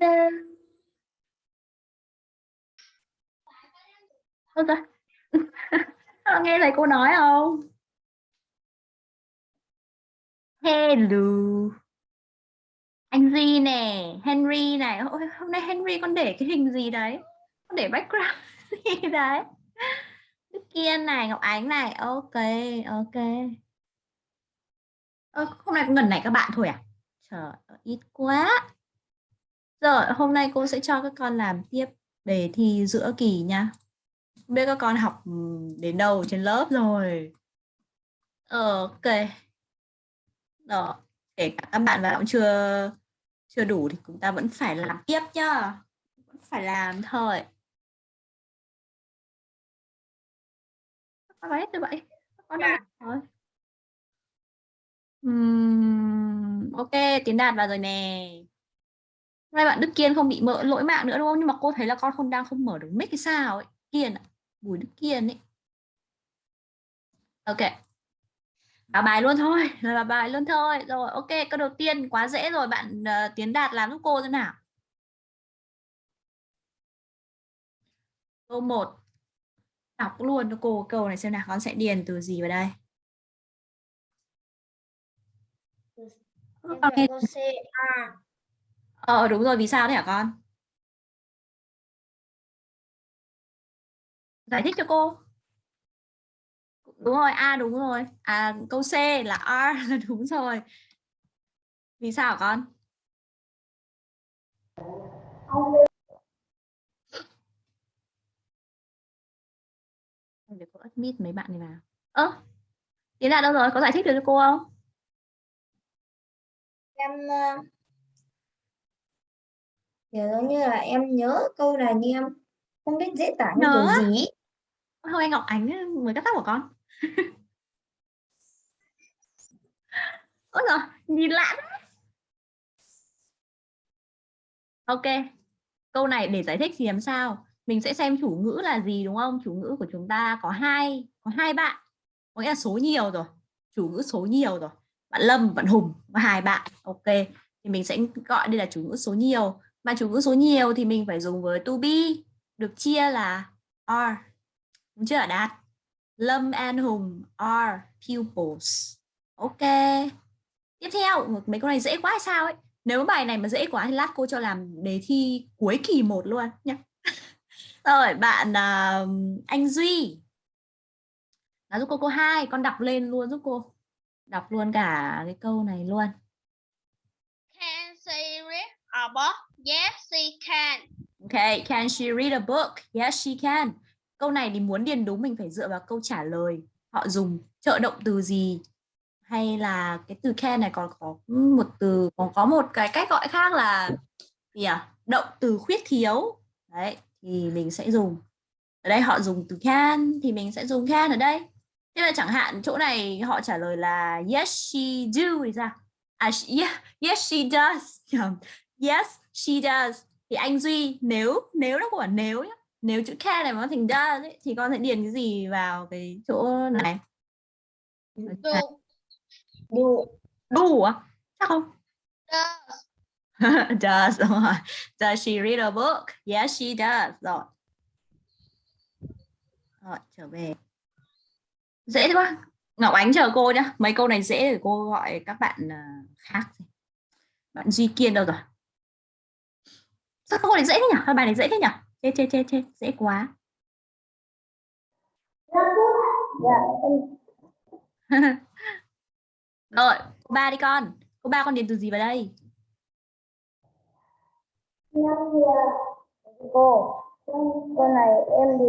Hello. Ôi trời. Ờ, nghe lời cô nói không? Hello. Anh Di nè, Henry này. Ôi, hôm nay Henry con để cái hình gì đấy? Con để background gì đấy? Đức Kiên này, Ngọc Ánh này. Ok, ok. Ơ, hôm nay có gần này các bạn thôi à? Trời ơi, ít quá. Rồi, hôm nay cô sẽ cho các con làm tiếp đề thi giữa kỳ nha. Biết các con học đến đâu trên lớp rồi. Ok. Đó, kể cả các bạn vào cũng chưa chưa đủ thì chúng ta vẫn phải làm tiếp nhá. Vẫn phải làm thôi. Các hết rồi vậy. Con đâu rồi. Uhm, ok, Tiến Đạt vào rồi nè. Nay bạn Đức Kiên không bị mỡ lỗi mạng nữa đúng không? Nhưng mà cô thấy là con không đang không mở được mic hay sao ấy. Kiên ạ. Bùi Đức Kiên ấy. Ok. Vào bài luôn thôi, là bài luôn thôi. Rồi, ok, câu đầu tiên quá dễ rồi, bạn uh, Tiến Đạt làm giúp cô thế nào? Câu 1. Đọc luôn cho cô câu này xem nào, con sẽ điền từ gì vào đây. Em C A. Ờ đúng rồi, vì sao thế hả con? Giải thích cho cô. Đúng rồi, A đúng rồi. À câu C là R là đúng rồi. Vì sao hả con? Để cô admit mấy bạn này vào. Ơ, Tiến là đâu rồi? Có giải thích được cho cô không? Em ờ, kiểu giống như là em nhớ câu này nhưng em không biết diễn tả như á? kiểu gì. Thôi anh Ngọc Ánh mới cắt tóc của con. Ôi rồi, nhìn lạ. Ok, câu này để giải thích thì làm sao? Mình sẽ xem chủ ngữ là gì đúng không? Chủ ngữ của chúng ta có hai, có hai bạn, có nghĩa là số nhiều rồi. Chủ ngữ số nhiều rồi. Bạn Lâm, bạn Hùng và hai bạn. Ok, thì mình sẽ gọi đây là chủ ngữ số nhiều. Mà chủ ngữ số nhiều thì mình phải dùng với to be, được chia là are. Đúng chưa Đạt? Lâm an Hùng are pupils. Ok. Tiếp theo, mấy câu này dễ quá hay sao ấy? Nếu bài này mà dễ quá thì lát cô cho làm đề thi cuối kỳ 1 luôn nhé. Rồi, bạn uh, anh Duy. là giúp cô cô hai con đọc lên luôn giúp cô. Đọc luôn cả cái câu này luôn. Can say read a book? Yes, she can. Okay, can she read a book? Yes, she can. Câu này thì muốn điền đúng mình phải dựa vào câu trả lời. Họ dùng trợ động từ gì? Hay là cái từ can này còn có một từ, còn có một cái cách gọi khác là gì à? Động từ khuyết thiếu. Đấy, thì mình sẽ dùng. Ở đây họ dùng từ can thì mình sẽ dùng can ở đây. Thế là chẳng hạn chỗ này họ trả lời là yes she do thì sao? À, yeah, yes she does. Yes she does. Thì anh Duy nếu nếu nó của nếu nhá, nếu chữ can này mà nó thành does ấy, thì con sẽ điền cái gì vào cái chỗ này? Do. Đủ. Đủ à? Chắc không? Does. does đúng rồi. Does she read a book? Yes she does. Rồi. Rồi, trở về. Dễ quá. Ngọc Ánh chờ cô nhá. Mấy câu này dễ để cô gọi các bạn uh, khác. Bạn Duy Kiên đâu rồi? Sao câu này dễ thế nhỉ? Bài này dễ thế nhỉ? Chê chê chê chê, dễ quá. Rồi, cô ba đi con. Cô ba con điền từ gì vào đây? cô con này em thì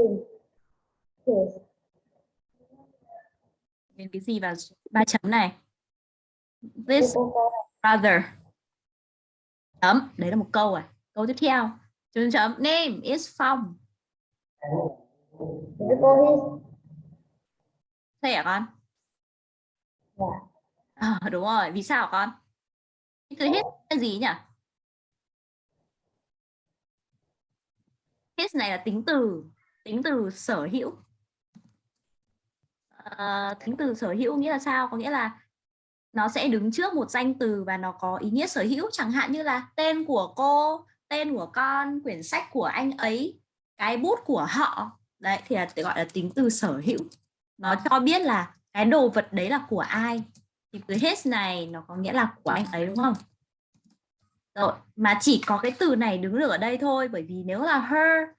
Điền cái gì vào ba chấm này? This brother. Chấm, đấy là một câu rồi. Câu tiếp theo. Chấm chấm name is from. Thế hả con? dạ À, đúng rồi, vì sao con? Từ his là gì nhỉ? His này là tính từ, tính từ sở hữu. À, tính từ sở hữu nghĩa là sao? Có nghĩa là nó sẽ đứng trước một danh từ và nó có ý nghĩa sở hữu chẳng hạn như là tên của cô, tên của con, quyển sách của anh ấy, cái bút của họ. Đấy, thì là gọi là tính từ sở hữu. Nó cho biết là cái đồ vật đấy là của ai. Thì từ his này, nó có nghĩa là của anh ấy, đúng không? Rồi, mà chỉ có cái từ này đứng được ở đây thôi, bởi vì nếu là her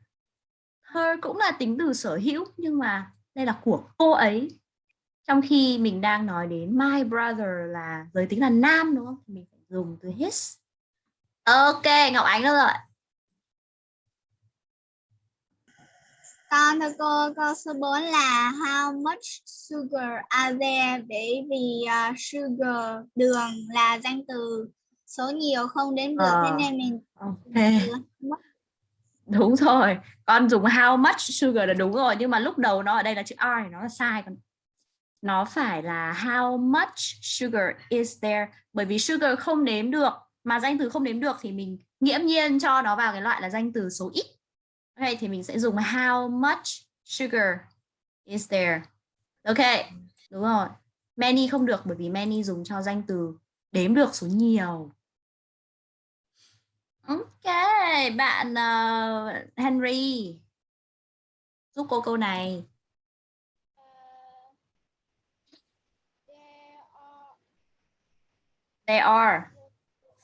her cũng là tính từ sở hữu, nhưng mà đây là của cô ấy. Trong khi mình đang nói đến my brother là giới tính là nam, đúng không? Thì mình phải dùng từ his ok ngọc ánh đâu rồi? Con thưa cô, câu số 4 là how much sugar are there? Bởi vì uh, sugar đường là danh từ số nhiều không đếm được thế Ờ. nên mình ok. đúng rồi con dùng how much sugar là đúng rồi nhưng mà lúc đầu nó ở đây là chữ r nó là sai còn nó phải là how much sugar is there? Bởi vì sugar không đếm được mà danh từ không đếm được thì mình nghiễm nhiên cho nó vào cái loại là danh từ số ít. Ok thì mình sẽ dùng how much sugar is there. Ok đúng rồi. Many không được bởi vì many dùng cho danh từ đếm được số nhiều. Ok, bạn ờ, Henry giúp cô câu này. There are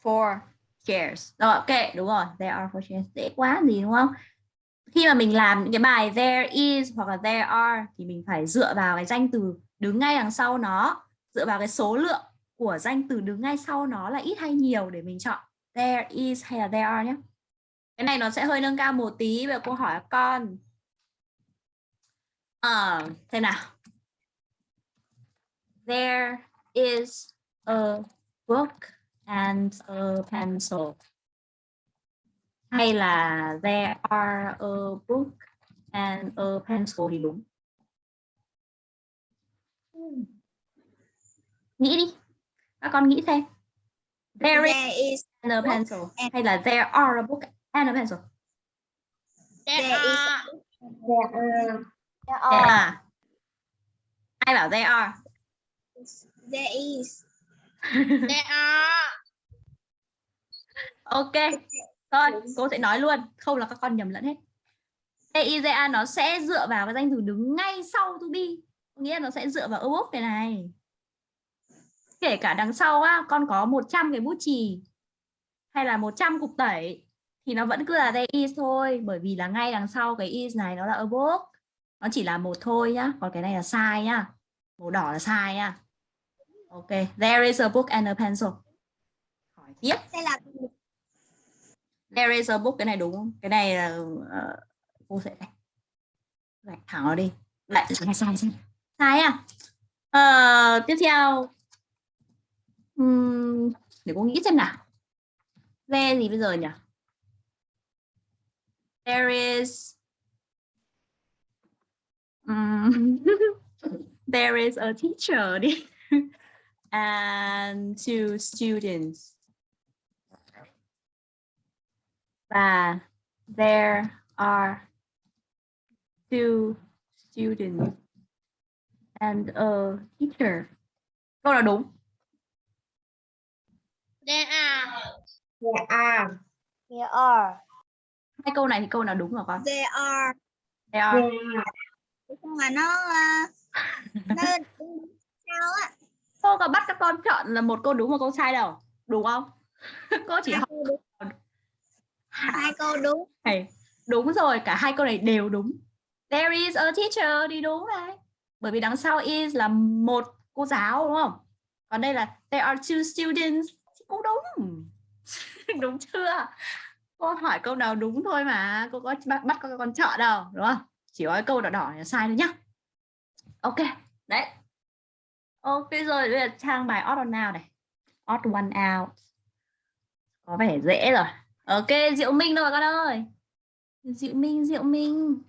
four chairs. Rồi, ok, đúng rồi. There are four chairs. Dễ quá gì đúng không? Khi mà mình làm những cái bài there is hoặc là there are thì mình phải dựa vào cái danh từ đứng ngay đằng sau nó, dựa vào cái số lượng của danh từ đứng ngay sau nó là ít hay nhiều để mình chọn there is hay là there are nhé. Cái này nó sẽ hơi nâng cao một tí về câu hỏi con. Ờ, xem nào. There is a book and a pencil. Hay là there are a book and a pencil thì đúng. Nghĩ đi. Các con nghĩ xem. There is there is and a pencil and- hay là there are a book and a pencil There There is-. There are there are ai bảo there are there is There are. ok thôi cô sẽ nói luôn. Không là các con nhầm lẫn hết. Are nó sẽ dựa vào cái danh từ đứng ngay sau to be. Nghĩa là nó sẽ dựa vào a book này này. Kể cả đằng sau á con có 100 cái bút chì hay là 100 cục tẩy thì nó vẫn cứ là there is thôi. Bởi vì là ngay đằng sau cái is này nó là a book nó chỉ là một thôi nhá còn cái này là sai nhá. Màu đỏ là sai nhá ok there is a book and a pencil. Hỏi tiếp sẽ là there is a book cái này đúng không? Cái này là ờ, cô sẽ gạch gạch thẳng nó đi. Lại sai sai sai. Sai à? Ờ, tiếp theo. Ừm, để cô nghĩ xem nào. Về gì bây giờ nhỉ? There is Ừm, there is a teacher đi and two students và there are two students and a teacher. Câu nào đúng? There are. there are there are Hai câu này thì câu nào đúng hả con? there are There are. there are nhưng mà nó uh, nó sao á Cô có bắt các con chọn là một câu đúng một câu sai đâu. Đúng không? cô chỉ hai câu đúng hai câu đúng này. Đúng rồi, cả hai câu này đều đúng. There is a teacher thì đúng này. Bởi vì đằng sau is là một cô giáo đúng không? Còn đây là there are two students cũng đúng. đúng chưa? Cô hỏi câu nào đúng thôi mà. Cô có bắt, bắt các con chọn đâu, đúng không? Chỉ có câu đỏ đỏ là sai thôi nhá. Ok, đấy. Ok rồi, bây giờ trang bài odd one out này. Odd one out. Có vẻ dễ rồi. Ok, Diệu Minh đâu rồi con ơi? Diệu Minh, Diệu Minh.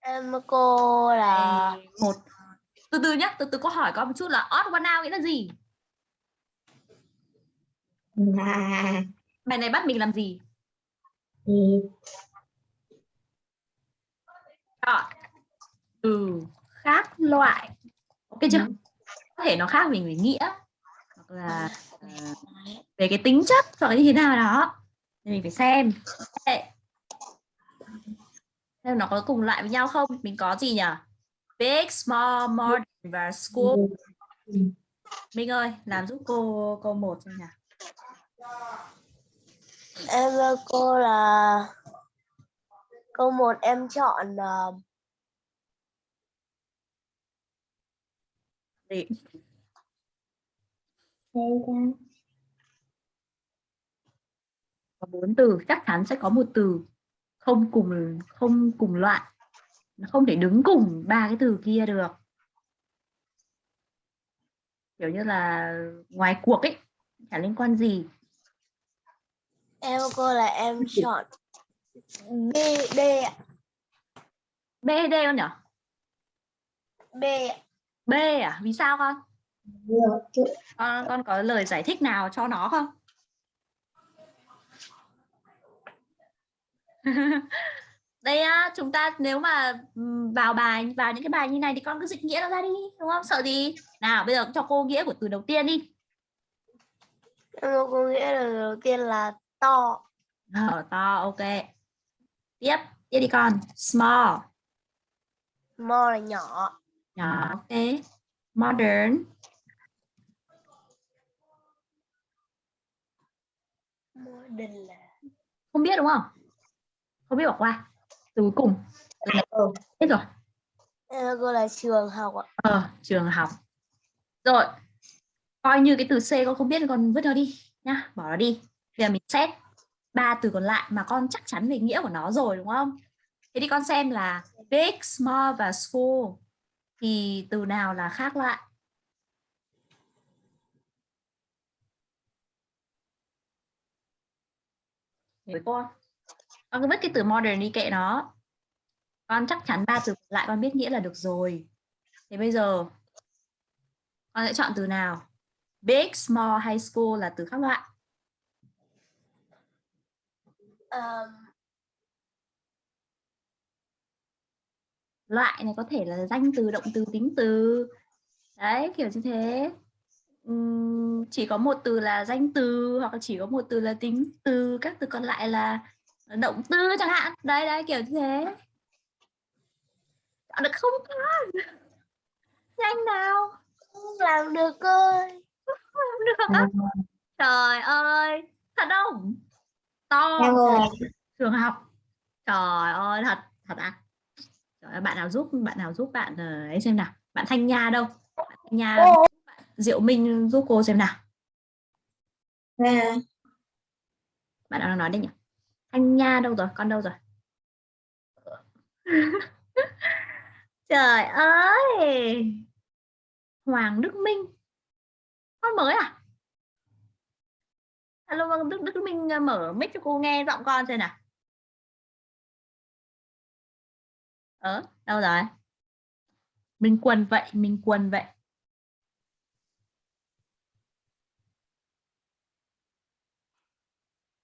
em cô là một từ từ nhá từ từ có hỏi con một chút là odd one out nghĩa là gì là bài này bắt mình làm gì chọn từ khác loại ok chưa có thể nó khác mình về nghĩa. Hoặc là ờ, về cái tính chất hoặc là như thế nào đó. Thì mình phải xem. Xem nó có cùng loại với nhau không? Mình có gì nhỉ big small modern và school. Minh ơi làm giúp cô câu một xem nào. Em cô là câu một em chọn ờ, Ta. có bốn từ chắc chắn sẽ có một từ không cùng không cùng loại nó không thể đứng cùng ba cái từ kia được kiểu như là ngoài cuộc ấy chả liên quan gì em cô là em chọn B D ạ. B D con nhỉ B ạ. B à? Vì sao con? Con con có lời giải thích nào cho nó không? Đây á chúng ta nếu mà ừm, vào bài vào những cái bài như này thì con cứ dịch nghĩa nó ra đi đúng không? Sợ gì? Nào bây giờ cho cô nghĩa của từ đầu tiên đi. Cô nghĩa là đầu tiên là to. Ờ, to ok. Tiếp tiếp đi con. Small. Small là nhỏ nhỏ ok. Modern. Modern là không biết đúng không? Không biết bỏ qua. Từ cuối cùng Ừ. biết rồi. Cô là trường học ạ. ờ trường học. Rồi coi như cái từ c con không biết con vứt nó đi nhá. Bỏ nó đi. Bây giờ mình xét ba từ còn lại mà con chắc chắn về nghĩa của nó rồi đúng không? Thế thì con xem là big small và school thì từ nào là khác lại? Với con con cứ vứt cái từ modern đi kệ nó. Con chắc chắn ba từ lại con biết nghĩa là được rồi. Thế bây giờ con sẽ chọn từ nào? Big small hay school là từ khác loại. Um, loại này có thể là danh từ động từ tính từ. Đấy kiểu như thế. Ừm, chỉ có một từ là danh từ hoặc là chỉ có một từ là tính từ các từ còn lại là động từ chẳng hạn. Đấy đấy kiểu như thế. Chọn được không con nhanh nào. Không làm được ơi. không được. Á trời ơi thật không? To trường học. Trời ơi thật thật à bạn nào giúp bạn nào giúp bạn ờ, ấy xem nào. Bạn thanh nha đâu? Bạn thanh nha Ô, diệu minh giúp cô xem nào. Nè, bạn nào nói đây nhỉ? Thanh nha đâu rồi? Con đâu rồi? Trời ơi! Hoàng đức minh. Con mới à? Alo đức đức minh ờ, mở mic cho cô nghe giọng con xem nào ờ đâu rồi minh quân vậy minh quân vậy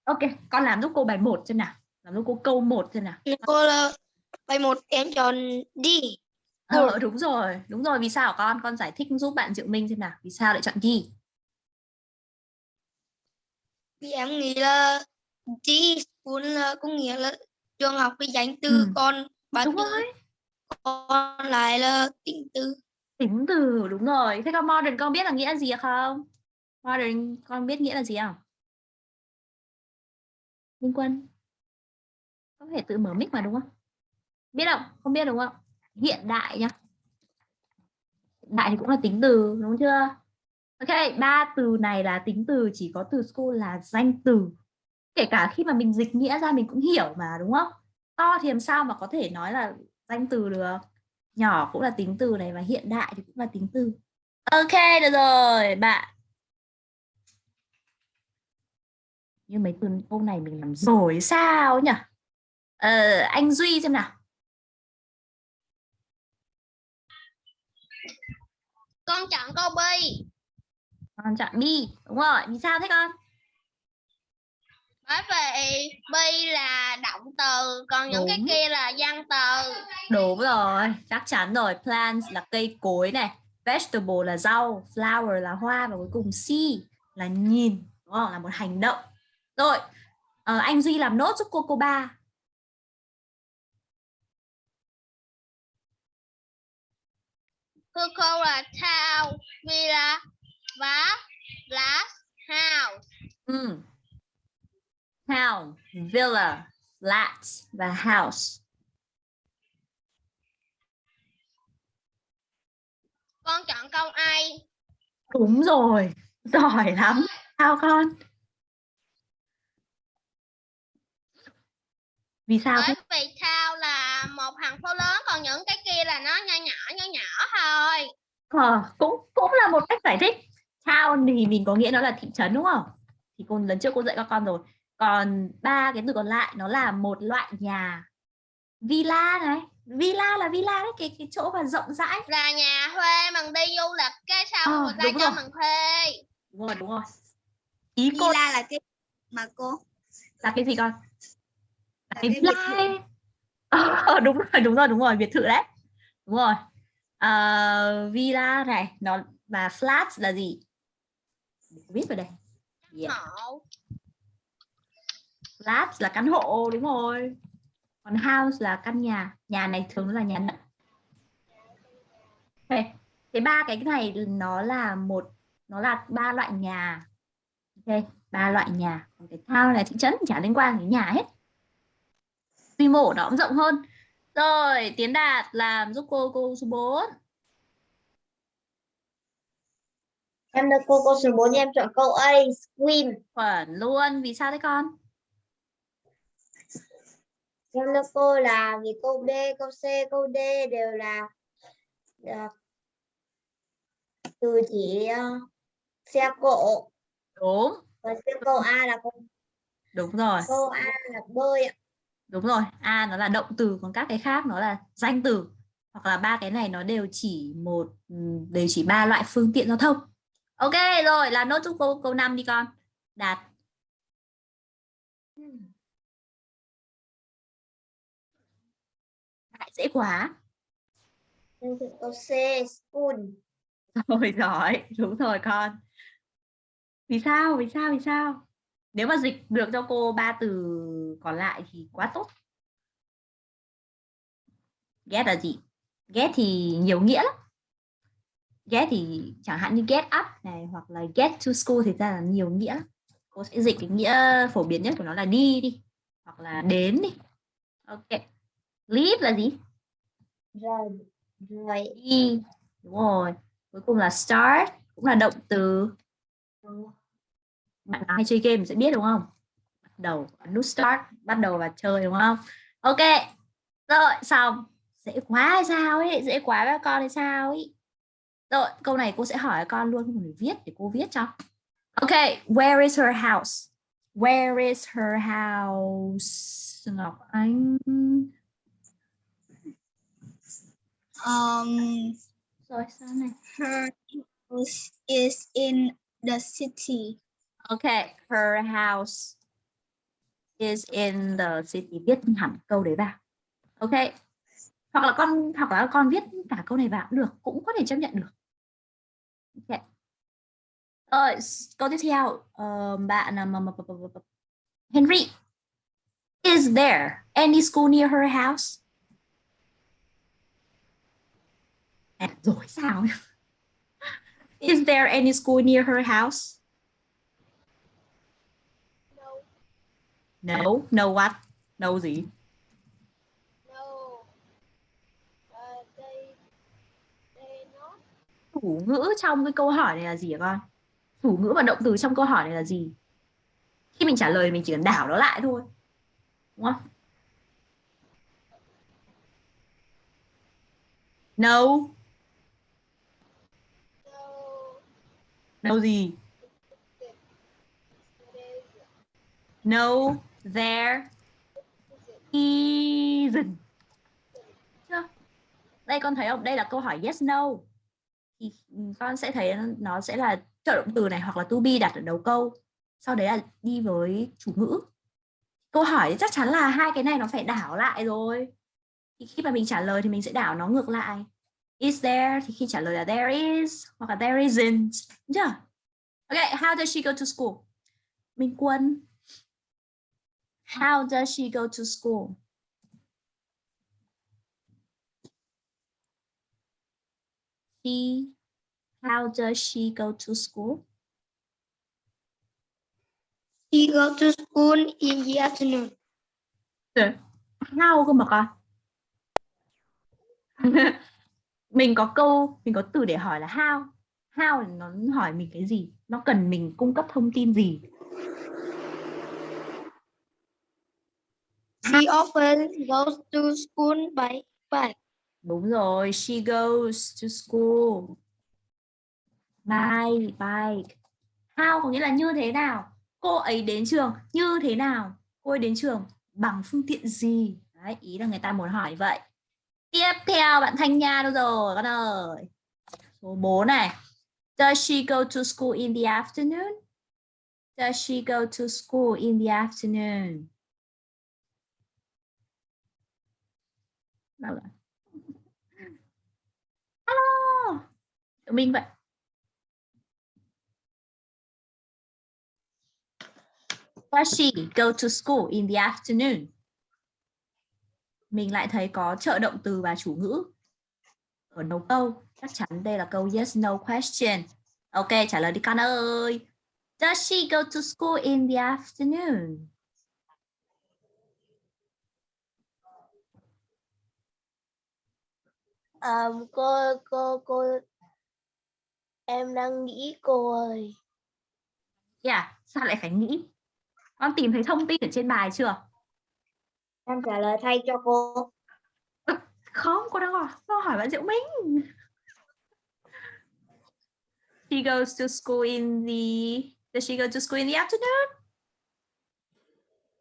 ok con làm giúp cô bài 1 xem nào làm giúp cô câu 1 xem nào cô là bài một em chọn đi Ờ đúng rồi, đúng rồi. Vì sao con? Con giải thích giúp bạn Diệu Minh xem nào. Vì sao lại chọn đi? vì em nghĩ là đi school là có nghĩa là trường học cái danh từ Ừ. còn ba Đúng rồi. còn lại là tính từ Tính từ đúng rồi. Thế con modern con biết là nghĩa gì không? Modern con biết nghĩa là gì không? Minh Quân. Có thể tự mở mic mà đúng không? Biết không? Không biết đúng không? Hiện đại nhá. Hiện đại thì cũng là tính từ đúng chưa? Ok, ba từ này là tính từ chỉ có từ school là danh từ. Kể cả khi mà mình dịch nghĩa ra mình cũng hiểu mà đúng không? To thì làm sao mà có thể nói là danh từ được? Nhỏ cũng là tính từ này và hiện đại thì cũng là tính từ. Ok, được rồi, bạn. Như mấy từ câu này mình làm rồi sao nhỉ? Ờ, anh Duy xem nào. con chọn câu B Con chọn B, đúng rồi. Vì sao thế con? Bởi vì B là động từ còn những cái Đúng. kia là danh từ Đúng rồi, chắc chắn rồi. Plants là cây cối này, vegetable là rau, flower là hoa và cuối cùng see là nhìn, đúng không? Là một hành động. Rồi, Ờ, anh Duy làm nốt giúp cô cô ba. Thưa cô là town, villa và glass house. Ừ. Town, villa, flat và house. Con chọn câu A. Đúng rồi, giỏi lắm. Sao con? Vì sao? Bởi vì town là một thành phố lớn còn những cái kia là nó nhỏ nhỏ nhỏ nhỏ thôi. Ờ, cũng cũng là một cách giải thích. Town thì mình có nghĩa nó là thị trấn đúng không? Thì cô lần trước cô dạy các con rồi. Còn ba cái từ còn lại nó là một loại nhà. Villa này, villa là villa đấy, cái cái chỗ mà rộng rãi. Là nhà thuê mình đi du lịch cái người ta đúng cho rồi. mình thuê. Đúng rồi, đúng rồi. Ý cô villa là cái mà cô là cái gì con? Là cái villa. Ờ, đúng rồi, đúng rồi, đúng rồi, biệt thự đấy. Đúng rồi. Ờ, villa này, nó và flat là gì? Biết vào đây. Yeah. Flat là căn hộ đúng rồi. Còn house là căn nhà. Nhà này thường là nhà đất. Ok. Thế ba cái này nó là một nó là ba loại nhà. Ok, ba loại nhà. Còn cái town là thị trấn chả liên quan đến nhà hết. Quy mô của nó cũng rộng hơn. Rồi, Tiến Đạt làm giúp cô cô số 4. Em được cô câu số 4 em chọn câu A, swim. Chuẩn luôn. Vì sao thế con? Em được cô là vì câu D, câu C, câu D đều là, là từ chỉ ờ, xe cộ. Đúng, Còn cái câu A là câu, đúng rồi. câu A là bơi ạ. Đúng rồi, A nó là động từ còn các cái khác nó là danh từ. Hoặc là ba cái này nó đều chỉ một ừm, đều chỉ ba loại phương tiện giao thông. Ok rồi, làm nốt giúp câu câu 5 đi con. Đạt. Dễ quá. Câu C, school. Rồi giỏi, đúng rồi con. Vì sao? Vì sao? Vì sao? Nếu mà dịch được cho cô ba từ còn lại thì quá tốt. Get là gì? Get thì nhiều nghĩa lắm. Get thì chẳng hạn như get up này hoặc là get to school thì ra là nhiều nghĩa. lắm. Cô sẽ dịch cái nghĩa phổ biến nhất của nó là đi đi hoặc là đến đi. Ok. Leave là gì? Rồi, rồi. y Đúng rồi. Cuối cùng là start cũng là động từ. Bạn nào hay chơi game sẽ biết đúng không? Bắt đầu ấn nút start, bắt đầu và chơi đúng không? Ok. Rồi, xong. Dễ quá hay sao ấy, dễ quá với các con hay sao ấy. Rồi, câu này cô sẽ hỏi con luôn, không phải viết để cô viết cho. Ok, where is her house? Where is her house? Ngọc Anh um, her house is in the city Okay, her house is in the city. Viết hẳn câu đấy vào. Okay. Hoặc là con hoặc là con viết cả câu này vào cũng được, cũng có thể chấp nhận được. Okay. Rồi, s- câu tiếp theo, ờ, bạn mà- Henry. Is there any school near her house? À, rồi sao? Is there any school near her house? No, no what? No gì? Chủ ngữ trong cái câu hỏi này là gì hả con? Chủ ngữ và động từ trong câu hỏi này là gì? Khi mình trả lời mình chỉ cần đảo nó lại thôi. Đúng không? No. No gì? No, there isn't. Chưa? Đây con thấy không? Đây là câu hỏi yes no. Thì con sẽ thấy nó sẽ là trợ động từ này hoặc là to be đặt ở đầu câu. Sau đấy là đi với chủ ngữ. Câu hỏi chắc chắn là hai cái này nó phải đảo lại rồi. Thì khi mà mình trả lời thì mình sẽ đảo nó ngược lại. Is there thì khi trả lời là there is hoặc là there isn't. Đúng chưa? Okay, how does she go to school? Minh Quân How does she go to school? She, how does she go to school? She go to school in the afternoon. How cơ mà con? Mình có câu, mình có từ để hỏi là how. How nó hỏi mình cái gì? Nó cần mình cung cấp thông tin gì? She often goes to school by bike. Đúng rồi, she goes to school by bike. How có nghĩa là như thế nào? Cô ấy đến trường như thế nào? Cô ấy đến trường bằng phương tiện gì? Đấy, ý là người ta muốn hỏi vậy. Tiếp theo bạn Thanh Nha đâu rồi con ơi? Số 4 này. Does she go to school in the afternoon? Does she go to school in the afternoon? Đâu rồi? Hello. Tụi mình vậy. Does she go to school in the afternoon? Mình lại thấy có trợ động từ và chủ ngữ ở đầu câu. Chắc chắn đây là câu yes no question. Ok, trả lời đi con ơi. Does she go to school in the afternoon? Um, cô cô cô em đang nghĩ cô ơi Yeah, sao lại phải nghĩ? Con tìm thấy thông tin ở trên bài chưa? Em trả lời thay cho cô Không, cô đang hỏi, cô hỏi bạn Diệu Minh. She goes to school in the Does she go to school in the afternoon?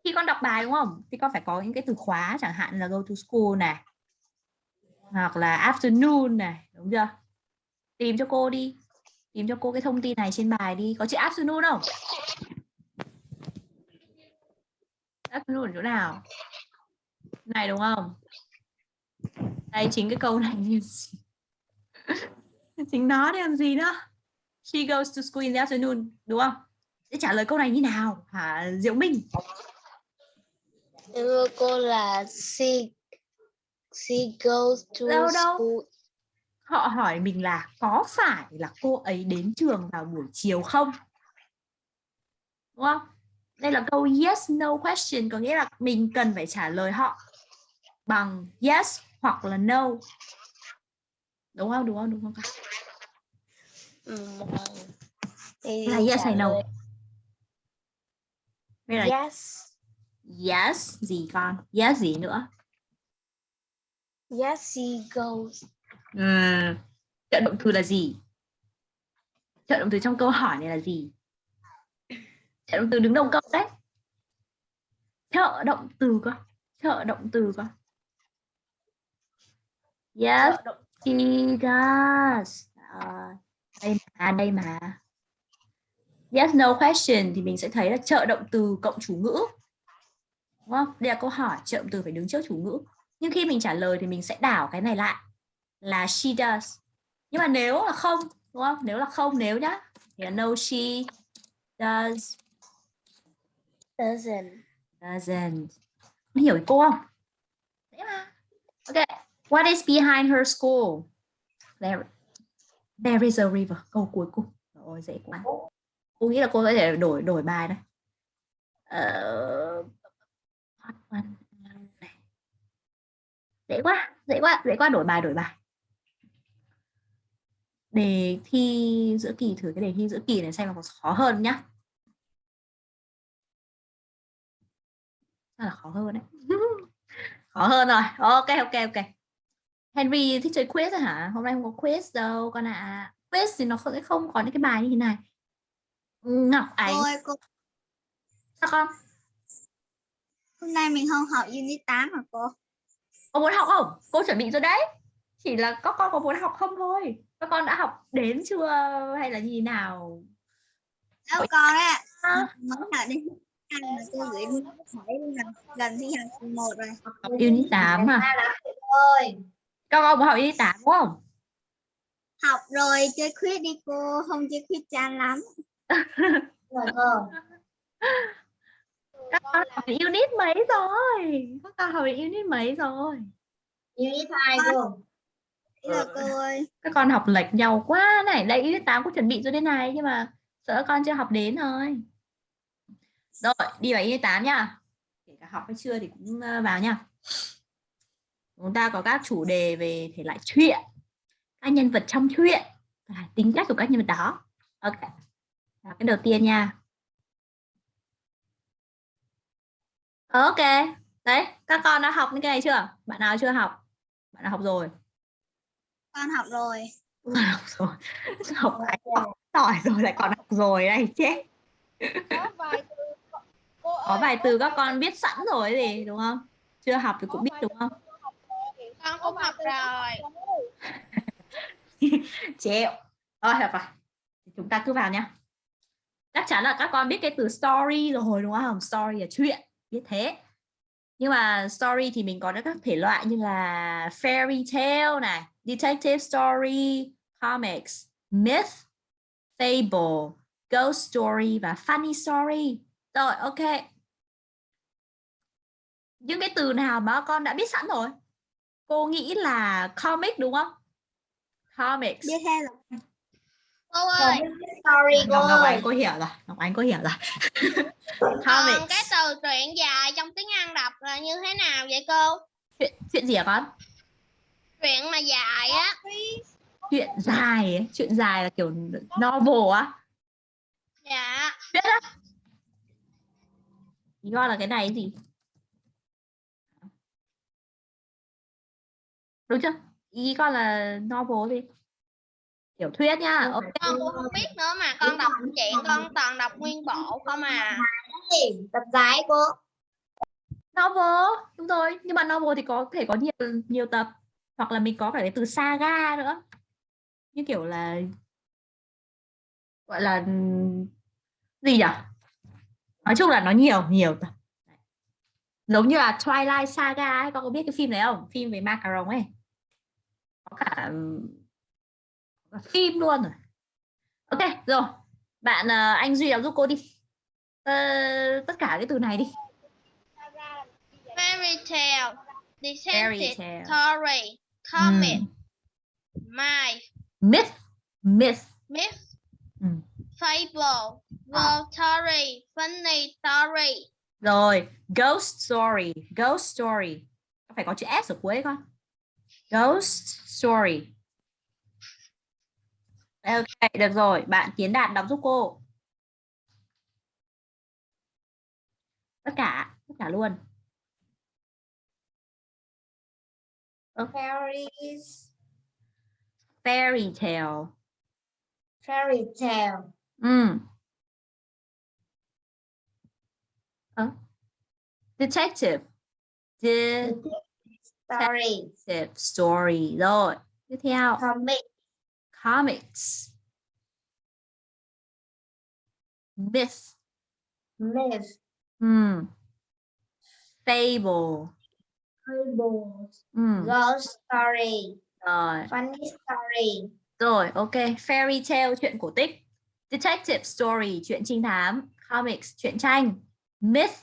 Khi con đọc bài đúng không? Thì con phải có những cái từ khóa chẳng hạn là go to school này. Hoặc là afternoon này, đúng chưa? Tìm cho cô đi. Tìm cho cô cái thông tin này trên bài đi. Có chữ afternoon không? Afternoon ở chỗ nào? Này đúng không? Đây chính cái câu này chính nó để làm gì nữa? She goes to school in the afternoon, đúng không? Sẽ trả lời câu này như nào? Hả Diệu Minh? em thưa cô là she she goes to Đâu, đâu? school Họ hỏi mình là có phải là cô ấy đến trường vào buổi chiều không? Đúng không? Đây là câu yes no question có nghĩa là mình cần phải trả lời họ bằng yes hoặc là no. Đúng không? Đúng không? Đúng không? Ừm, thì Là yes hay no? Đây là yes yes gì con? Yes gì nữa? yes she goes Ừm, trợ động từ là gì? Trợ động từ trong câu hỏi này là gì? Trợ động từ đứng đầu câu đấy. Trợ động từ cơ. Trợ động từ cơ. Yes, she does. À, đây mà, đây mà. Yes, no question thì mình sẽ thấy là trợ động từ cộng chủ ngữ. Đúng không? Đây là câu hỏi, trợ động từ phải đứng trước chủ ngữ. Nhưng khi mình trả lời thì mình sẽ đảo cái này lại là she does. Nhưng mà nếu là không, đúng không? Nếu là không, nếu nhá. Thì là no she does doesn't doesn't. Hiểu ý cô không? Dễ mà. Ok. What is behind her school? There, there is a river. Câu cuối cùng. Ôi dễ quá. Cô nghĩ là cô có thể đổi đổi bài đây. Ờ, dễ quá, dễ quá, dễ quá đổi bài đổi bài. Đề thi giữa kỳ thử cái đề thi giữa kỳ này xem là có khó hơn nhá. Chắc là khó hơn đấy. khó hơn rồi. Ok ok ok. Henry thích chơi quiz rồi hả? Hôm nay không có quiz đâu con ạ. À. Quiz thì nó sẽ không có những cái bài như thế này. Ngọc Ánh, Thôi cô sao con? hôm nay mình không học unit 8 hả cô? Có muốn học không? Cô chuẩn bị rồi đấy. Chỉ là các con có muốn học không thôi. Các con đã học đến chưa hay là như nào? Đâu con á, À, mới học đến mà cô gửi hỏi gần, thi kỳ một rồi. học unit 8 à? ơi Các con có học unit 8 đúng không? Học rồi chơi quiz đi cô, không chơi quiz chán lắm. các con học đến unit mấy rồi? Các con học đến unit mấy rồi? Unit 2 cô. Là cô ơi. Các con học lệch nhau quá này. Đây unit 8 cũng chuẩn bị rồi đây này nhưng mà sợ con chưa học đến thôi. Rồi đi vào unit 8 nhá kể cả học hay chưa thì cũng ờ, vào nhá chúng ta có các chủ đề về thể loại chuyện các nhân vật trong chuyện và tính cách của các nhân vật đó. Ok Đó, cái đầu tiên nha. Ok đấy các con đã học những cái này chưa? Bạn nào chưa học? Bạn nào học rồi? Con học rồi. Học rồi. Học học giỏi rồi lại còn học rồi đây chết. Có vài từ có vài các con biết sẵn rồi gì đúng không? Chưa học thì cũng biết đúng không con cũng học rồi. chịu rồi được rồi Thì chúng ta cứ vào nhá chắc chắn là các con biết cái từ story rồi đúng không? Story là chuyện biết thế. Nhưng mà story thì mình có các thể loại như là fairy tale này detective story comics myth fable ghost story và funny story. Rồi ok. Những cái từ nào mà con đã biết sẵn rồi cô nghĩ là comic đúng không? Comics. Biết hết rồi. Cô ơi. Sorry cô Ngọc, Ngọc ơi. Ánh cô hiểu rồi. Ngọc Ánh cô hiểu rồi. Còn comics. cái từ truyện dài trong tiếng Anh đọc là như thế nào vậy cô? Chuyện chuyện gì hả con? Truyện mà dài á. Chuyện dài ấy. chuyện dài là kiểu novel á. Dạ. Biết á. Ý con là cái này gì đúng chưa? Ý con là novel gì tiểu thuyết ok. con cũng không biết nữa mà con đọc chuyện con toàn đọc nguyên bộ không à. Tập dài cô. novel đúng rồi. Nhưng mà novel thì có thể có nhiều nhiều tập. Hoặc là mình có cả cái từ saga nữa. Như kiểu là gọi là gì nhỉ nói chung là nó nhiều nhiều tập. Giống như là Twilight Saga ấy con có biết cái phim này không? Phim về macaron ấy có cả, ừm, có cả phim luôn rồi. Ok rồi. Bạn ờ, anh duy đọc giúp cô đi. Ờ, tất cả cái từ này đi. Fairy tale. Tale. Story. Comic Ừm, my myth. Myth. Myth. Ừm. fable. Ghost story. Funny story. Rồi, ghost story, ghost story. Phải có chữ S ở cuối con. Ghost story. Ok, được rồi. Bạn Tiến Đạt đọc giúp cô. Tất cả, tất cả luôn. Fairies. Fairy tale. Fairy tale. Ừ. Ờ. Detective. Story. Detective story. Rồi, tiếp theo. Comic. Comics. Myth. Myth. Ừ. Fable. Fable. Ừ. Ghost story. Rồi. Funny story. Rồi, ok. Fairy tale, chuyện cổ tích. Detective story, chuyện trinh thám. Comics, chuyện tranh. Myth,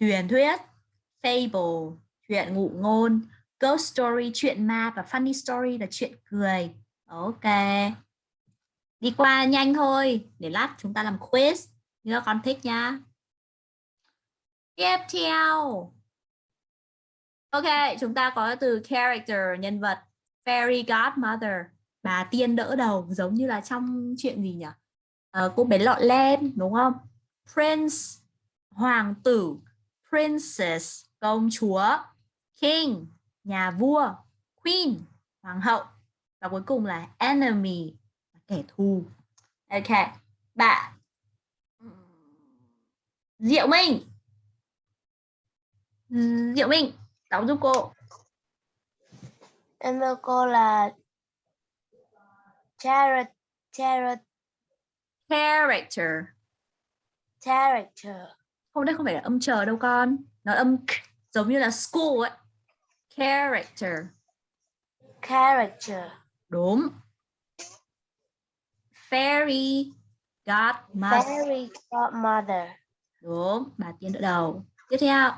truyền thuyết. Fable, chuyện ngụ ngôn. Ghost story, chuyện ma. Và funny story là chuyện cười. Ok. Đi qua nhanh thôi. Để lát chúng ta làm quiz. Như các con thích nhá. Tiếp theo. Ok, chúng ta có từ character, nhân vật. Fairy godmother bà tiên đỡ đầu giống như là trong chuyện gì nhỉ À, cô bé lọ lem đúng không prince hoàng tử princess công chúa king nhà vua queen hoàng hậu và cuối cùng là enemy kẻ thù. Ok bạn diệu minh. Diệu minh đọc giúp cô. Em thưa cô là character, character, character. Character, không đây không phải là âm chờ đâu con. Nó âm giống như là school ấy character. Character, đúng. Fairy godmother. Fairy godmother, đúng bà tiên đỡ đầu. Tiếp theo.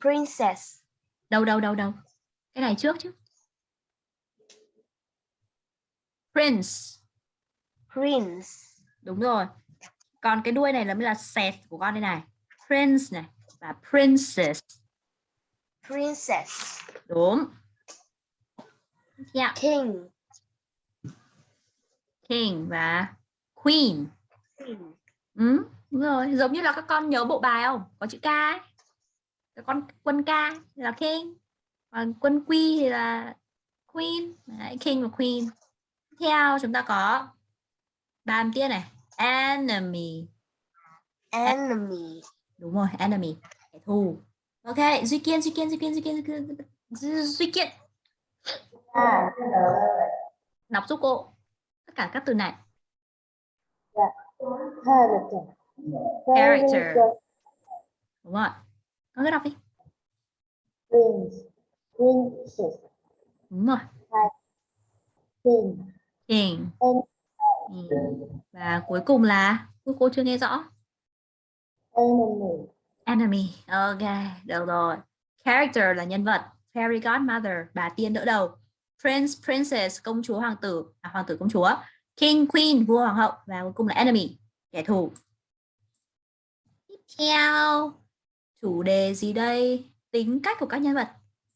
Princess. đầu đầu đầu đầu. Cái này trước chứ. Prince. Prince. đúng rồi. Còn cái đuôi này là mới là set của con đây này. Prince này. Và princess Princess. đúng. Tiếp theo King. king và queen. Queen. ừ, đúng rồi. Giống như là các con nhớ bộ bài không? Có chữ k ấy. Các con quân k là king. Còn quân quy thì là queen. Đấy, king và queen. Tiếp theo chúng ta có bàn tiên này. Enemy. Enemy. đúng rồi enemy. Kẻ thù ok duy kiên duy kiên duy kiên duy kiên duy kiên, duy, duy kiên đọc giúp cô tất cả các từ này Character. Character. đúng rồi con cứ đọc đi Prince. Princess. đúng rồi King. king và cuối cùng là cô cô chưa nghe rõ Enemy enemy. Ok được rồi. Character là nhân vật. Fairy godmother bà tiên đỡ đầu. Prince princess công chúa hoàng tử. À, hoàng tử công chúa. King queen vua hoàng hậu. Và cuối cùng là enemy kẻ thù. Tiếp theo. Chủ đề gì đây? Tính cách của các nhân vật.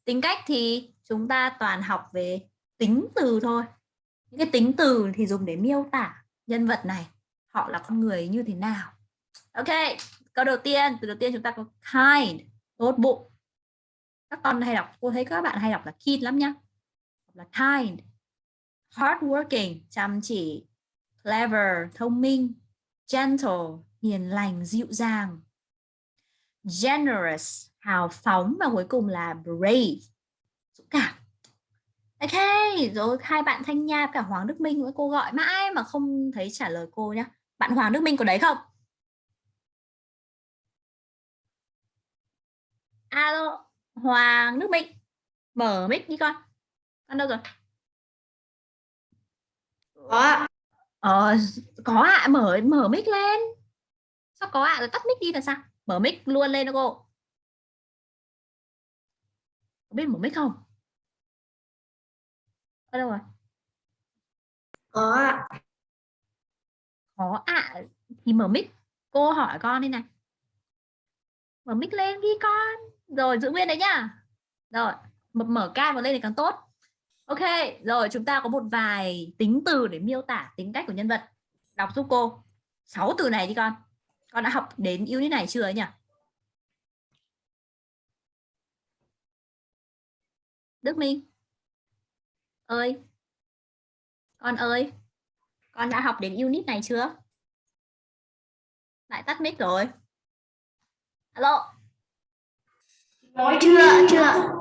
Tính cách thì chúng ta toàn học về tính từ thôi. Những cái tính từ thì dùng để miêu tả nhân vật này. Họ là con người như thế nào. Ok câu đầu tiên, từ đầu tiên chúng ta có kind, tốt bụng. Các con hay đọc, cô thấy các bạn hay đọc là kind lắm nhá. Là kind. Hardworking, chăm chỉ. Clever, thông minh. Gentle, hiền lành, dịu dàng. Generous, hào phóng và cuối cùng là brave, dũng cảm. Ok, rồi hai bạn thanh nha và cả hoàng đức minh với cô gọi mãi mà không thấy trả lời cô nhá. Bạn hoàng đức minh có đấy không? Alo hoàng đức minh mở mic đi con. Con đâu rồi? Có. ờ có ạ. Mở mở mic lên. Sao có ạ? Rồi tắt mic đi là sao? Mở mic luôn lên đó cô. Có biết mở mic không? Ở đâu rồi? Có. ạ. có ạ. Thì mở mic. Cô hỏi con đây này. Mở mic lên đi con rồi giữ nguyên đấy nhá. Rồi mở, cam vào lên thì càng tốt. Ok rồi chúng ta có một vài tính từ để miêu tả tính cách của nhân vật. Đọc giúp cô. Sáu từ này đi con. Con đã học đến unit này chưa ấy nhỉ? Đức Minh. Ơi. Con ơi. Con đã học đến unit này chưa? Lại tắt mic rồi. Alo. Nói chưa, chưa.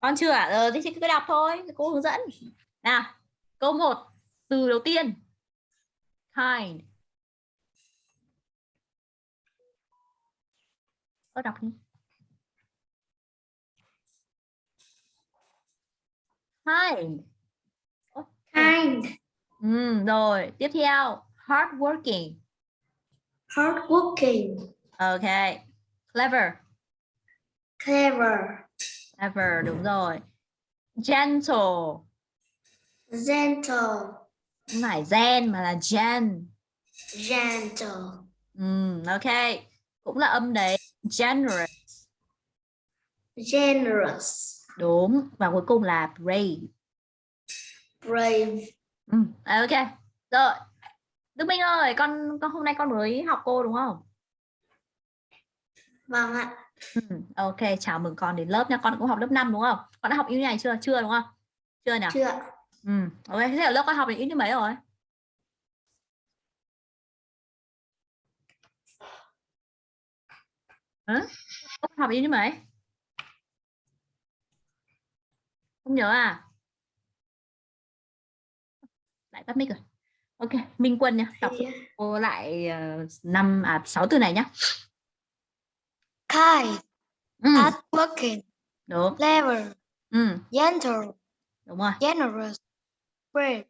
con chưa ạ ờ thì cứ đọc thôi. Cô hướng dẫn. Nào câu 1 từ đầu tiên. Kind. Ơ đọc đi. Kind. Kind. ừ, rồi. Tiếp theo. Hardworking. Hardworking. ok. Clever Clever. clever đúng rồi gentle Gentle. không phải gen mà là gen Gentle. ừ, ok cũng là âm đấy generous Generous. đúng và cuối cùng là brave Brave. ừ, ok rồi Đức Minh ơi con con hôm nay con mới học cô đúng không Vâng ạ. Ừ, ok chào mừng con đến lớp nha. Con cũng học lớp 5 đúng không? Con đã học như này chưa? Chưa đúng không? Chưa nhỉ? Chưa. ừ, ok thế ở lớp con học đến như mấy rồi? Hả? Con học đến như mấy? Không nhớ à? Lại tắt mic rồi. Ok minh quân nha. Đọc cô lại ờ, năm à sáu từ này nhá Kind. ừ, Hardworking. đúng Clever. ừ, Gentle. đúng rồi Generous. Brave.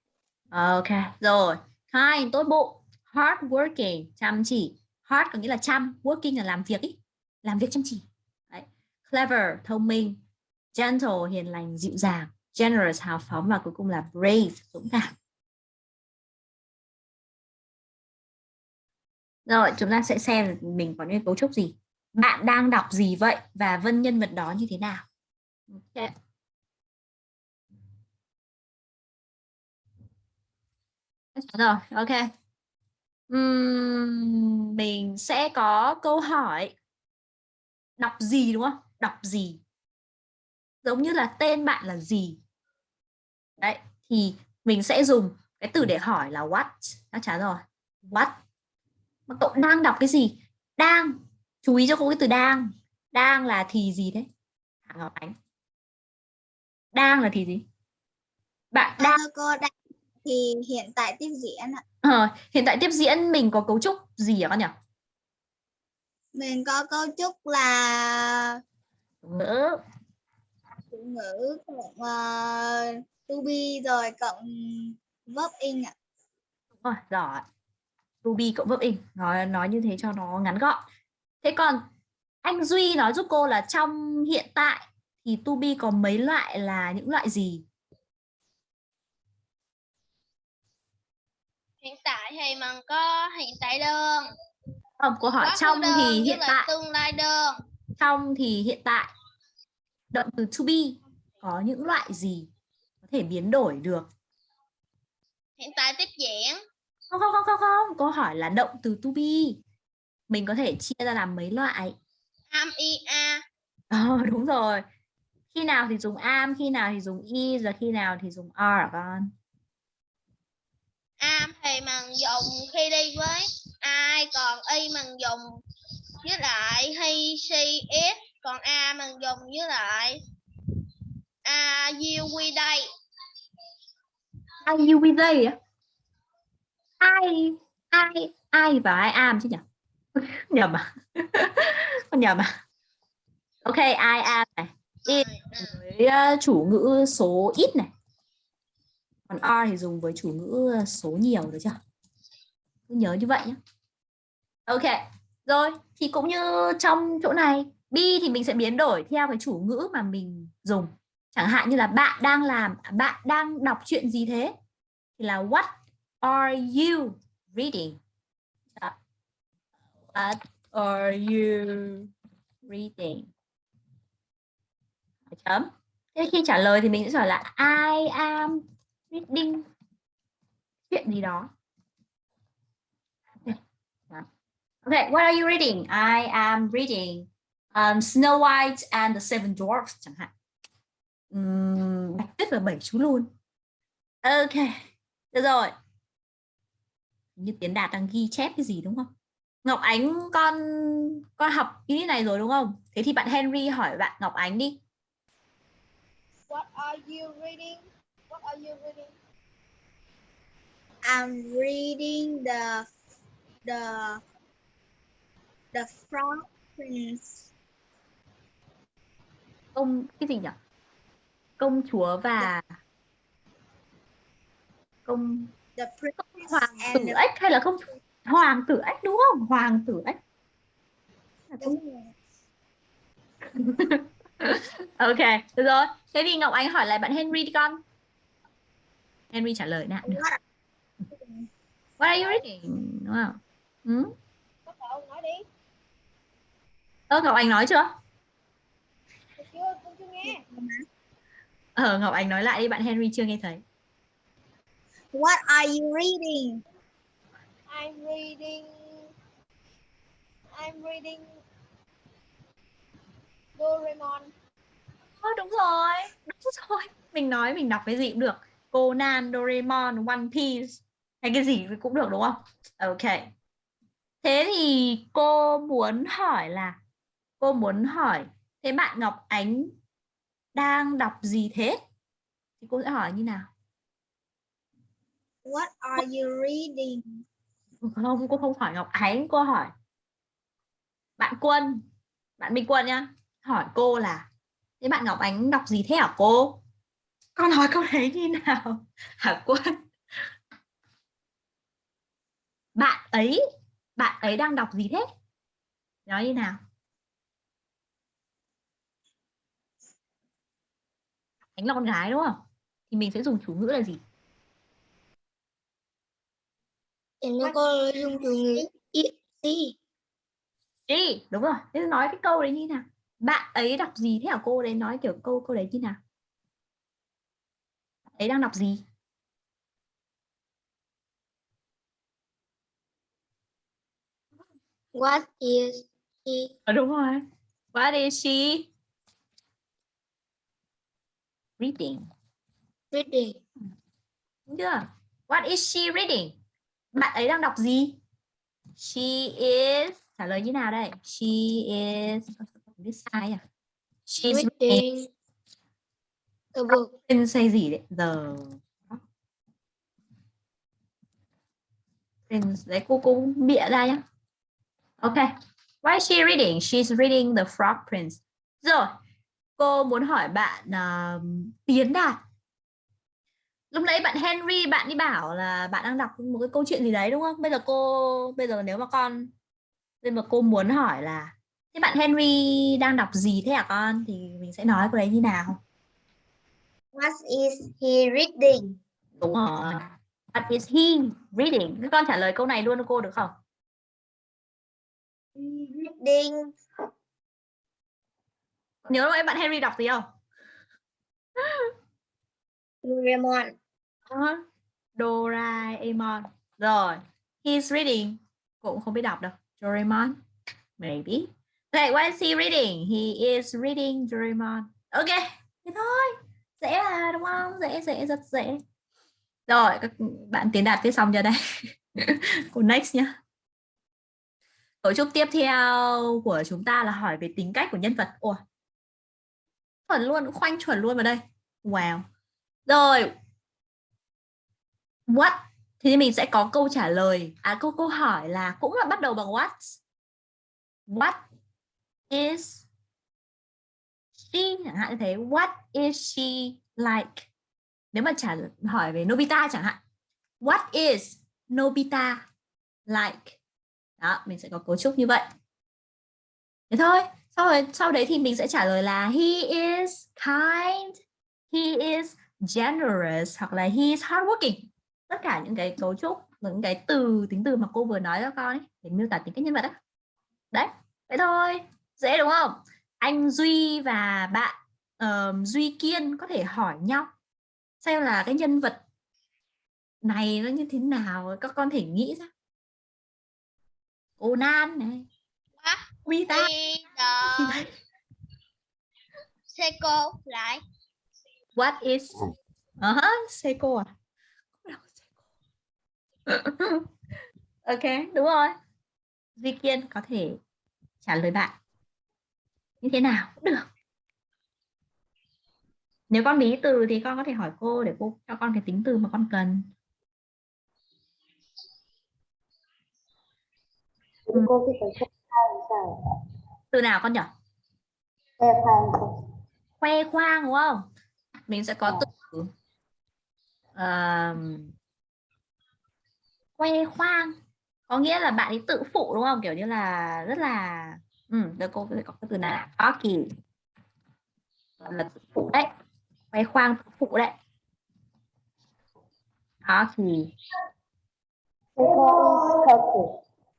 ok rồi kind tốt bụng hard working chăm chỉ hard có nghĩa là chăm working là làm việc ý làm việc chăm chỉ Đấy. clever thông minh gentle hiền lành dịu dàng generous hào phóng và cuối cùng là brave dũng cảm rồi chúng ta sẽ xem mình có những cấu trúc gì bạn đang đọc gì vậy và vân nhân vật đó như thế nào? Okay. rồi ok. Uhm, mình sẽ có câu hỏi. Đọc gì đúng không? Đọc gì? Giống như là tên bạn là gì? Đấy thì mình sẽ dùng cái từ để hỏi là what. Đã trả rồi. What? Mà cậu đang đọc cái gì? Đang chú ý cho cô cái từ đang. Đang là thì gì đấy? Hạ Ngọc Ánh? Đang là thì gì? Bạn đang Thưa cô đang thì hiện tại tiếp diễn ạ. ờ, hiện tại tiếp diễn mình có cấu trúc gì hả con nhỉ? Mình có cấu trúc là ngữ. Chủ ngữ cộng uh, to be rồi cộng verb in ạ. rồi giỏi. To be cộng verb in. Nói nói như thế cho nó ngắn gọn thế còn anh Duy nói giúp cô là trong hiện tại thì to be có mấy loại là những loại gì? Hiện tại thì mình có hiện tại đơn không cô hỏi khứ trong đơn thì hiện tại. tương lai đơn trong thì hiện tại. Động từ to be có những loại gì có thể biến đổi được? Hiện tại tiếp diễn không không không không không. Cô hỏi là động từ to be mình có thể chia ra làm mấy loại? Am i a. Ờ đúng rồi. Khi nào thì dùng am khi nào thì dùng is và khi nào thì dùng are hả con? Am thì mình dùng khi đi với ai còn y mình dùng với lại he she it. Còn a mình dùng với lại a you we đây ai you they á? Ai ai ai và ai am chứ nhỉ nhầm à? Con nhầm à? Ok I am này? It với ờ, chủ ngữ số ít này. Còn are thì dùng với chủ ngữ số nhiều được chưa? Cứ nhớ như vậy nhé ok, rồi. Thì cũng như trong chỗ này be thì mình sẽ biến đổi theo cái chủ ngữ mà mình dùng. Chẳng hạn như là bạn đang làm à, bạn đang đọc chuyện gì thế? Thì là what are you reading? What are you reading chấm thế khi trả lời thì mình sẽ hỏi là I am reading chuyện gì đó Okay, what are you reading? I am reading um, Snow White and the Seven Dwarfs chẳng hạn. Um, Bạch Tuyết và bảy chú luôn. Ok, được rồi. Như Tiến Đạt đang ghi chép cái gì đúng không? Ngọc Ánh con con học cái này rồi đúng không? Thế thì bạn Henry hỏi bạn Ngọc Ánh đi. What are you reading? What are you reading? I'm reading the the the Frog Prince. Công cái gì nhỉ? Công chúa và công The Prince hoàng tử the ếch hay là công hoàng tử ếch đúng không? Hoàng tử ếch. Rồi. ok được rồi thế thì ngọc ánh hỏi lại bạn henry đi con henry trả lời được What are you reading đúng không ừ? Cậu nói đi. ơ ngọc ánh nói chưa chưa, tôi chưa nghe. ờ ngọc ánh nói lại đi bạn henry chưa nghe thấy What are you reading? I'm reading. I'm reading. Doraemon. Ờ, đúng rồi đúng rồi mình nói mình đọc cái gì cũng được Conan Doraemon One Piece hay cái gì cũng được đúng không ok thế thì cô muốn hỏi là cô muốn hỏi thế bạn Ngọc Ánh đang đọc gì thế thì cô sẽ hỏi như nào What are you reading? Không, cô không hỏi Ngọc Ánh, cô hỏi bạn Quân, bạn Minh Quân nhá. Hỏi cô là, thế bạn Ngọc Ánh đọc gì thế hả cô? Con nói câu đấy như nào? Hả Quân? Bạn ấy bạn ấy đang đọc gì thế? Nói như nào? Ánh là con gái đúng không? Thì mình sẽ dùng chủ ngữ là gì? Em nó có dùng chủ ngữ gì? She đúng rồi. Thế nói cái câu đấy như nào? Bạn ấy đọc gì thế hả? Cô đấy nói kiểu câu câu đấy như nào? Bạn ấy đang đọc gì? What is she? Ờ, đúng rồi. What is she? Reading. Reading? Đúng chưa? What is she reading bạn ấy đang đọc gì? She is trả lời như nào đây? She is viết sai à? She's reading. a book. Prince say gì đấy? Giờ. Prince đấy cô cô bịa ra nhá. Ok. Why is she reading? She's reading the Frog Prince. Rồi cô muốn hỏi bạn uh, Tiến Đạt lúc nãy bạn Henry bạn đi bảo là bạn đang đọc một cái câu chuyện gì đấy đúng không bây giờ cô bây giờ nếu mà con bây giờ cô muốn hỏi là thế bạn Henry đang đọc gì thế hả con thì mình sẽ nói cái đấy như nào What is he reading? Đúng rồi. What is he reading? Các con trả lời câu này luôn cho cô được không? Reading Nhớ lúc ấy bạn Henry đọc gì không? Doraemon. Uh, Doraemon. Rồi. He's reading. Cũng không biết đọc đâu. Doraemon. Maybe. Okay, what is he reading? He is reading Doraemon. Ok. Thế thôi. Dễ là đúng không? Dễ, dễ, rất dễ. Rồi, các bạn tiến đạt viết xong cho đây? Cô next nhá. Cấu trúc tiếp theo của chúng ta là hỏi về tính cách của nhân vật. Ủa, chuẩn luôn, khoanh chuẩn luôn vào đây. Wow. Rồi. What? Thì mình sẽ có câu trả lời. À, câu câu hỏi là cũng là bắt đầu bằng what. What is she? Chẳng hạn như thế. What is she like? Nếu mà trả hỏi về Nobita chẳng hạn. What is Nobita like? Đó, mình sẽ có cấu trúc như vậy. Thế thôi. Sau rồi sau đấy thì mình sẽ trả lời là he is kind, he is generous hoặc là he is hardworking. Tất cả những cái cấu trúc, những cái từ tính từ mà cô vừa nói cho con ấy để miêu tả tính cách nhân vật đó. Đấy, vậy thôi. Dễ đúng không? Anh Duy và bạn uh, Duy Kiên có thể hỏi nhau xem là cái nhân vật này nó như thế nào các con thể nghĩ ra Conan này What Vita is the Seiko lại? What is uh -huh, Seiko à Ok đúng rồi. Duy Kiên có thể trả lời bạn như thế nào cũng được. Nếu con bí từ thì con có thể hỏi cô để cô cho con cái tính từ mà con cần. Cô thì phải từ nào con nhỉ? Khoe khoang khoe khoang đúng không? Mình sẽ có từ um, khoe khoang. Có nghĩa là bạn ấy tự phụ đúng không? Kiểu như là rất là ừ, được cô sẽ có cái từ này. Cocky là tự phụ đấy. Khoe khoang tự phụ đấy. Is cocky.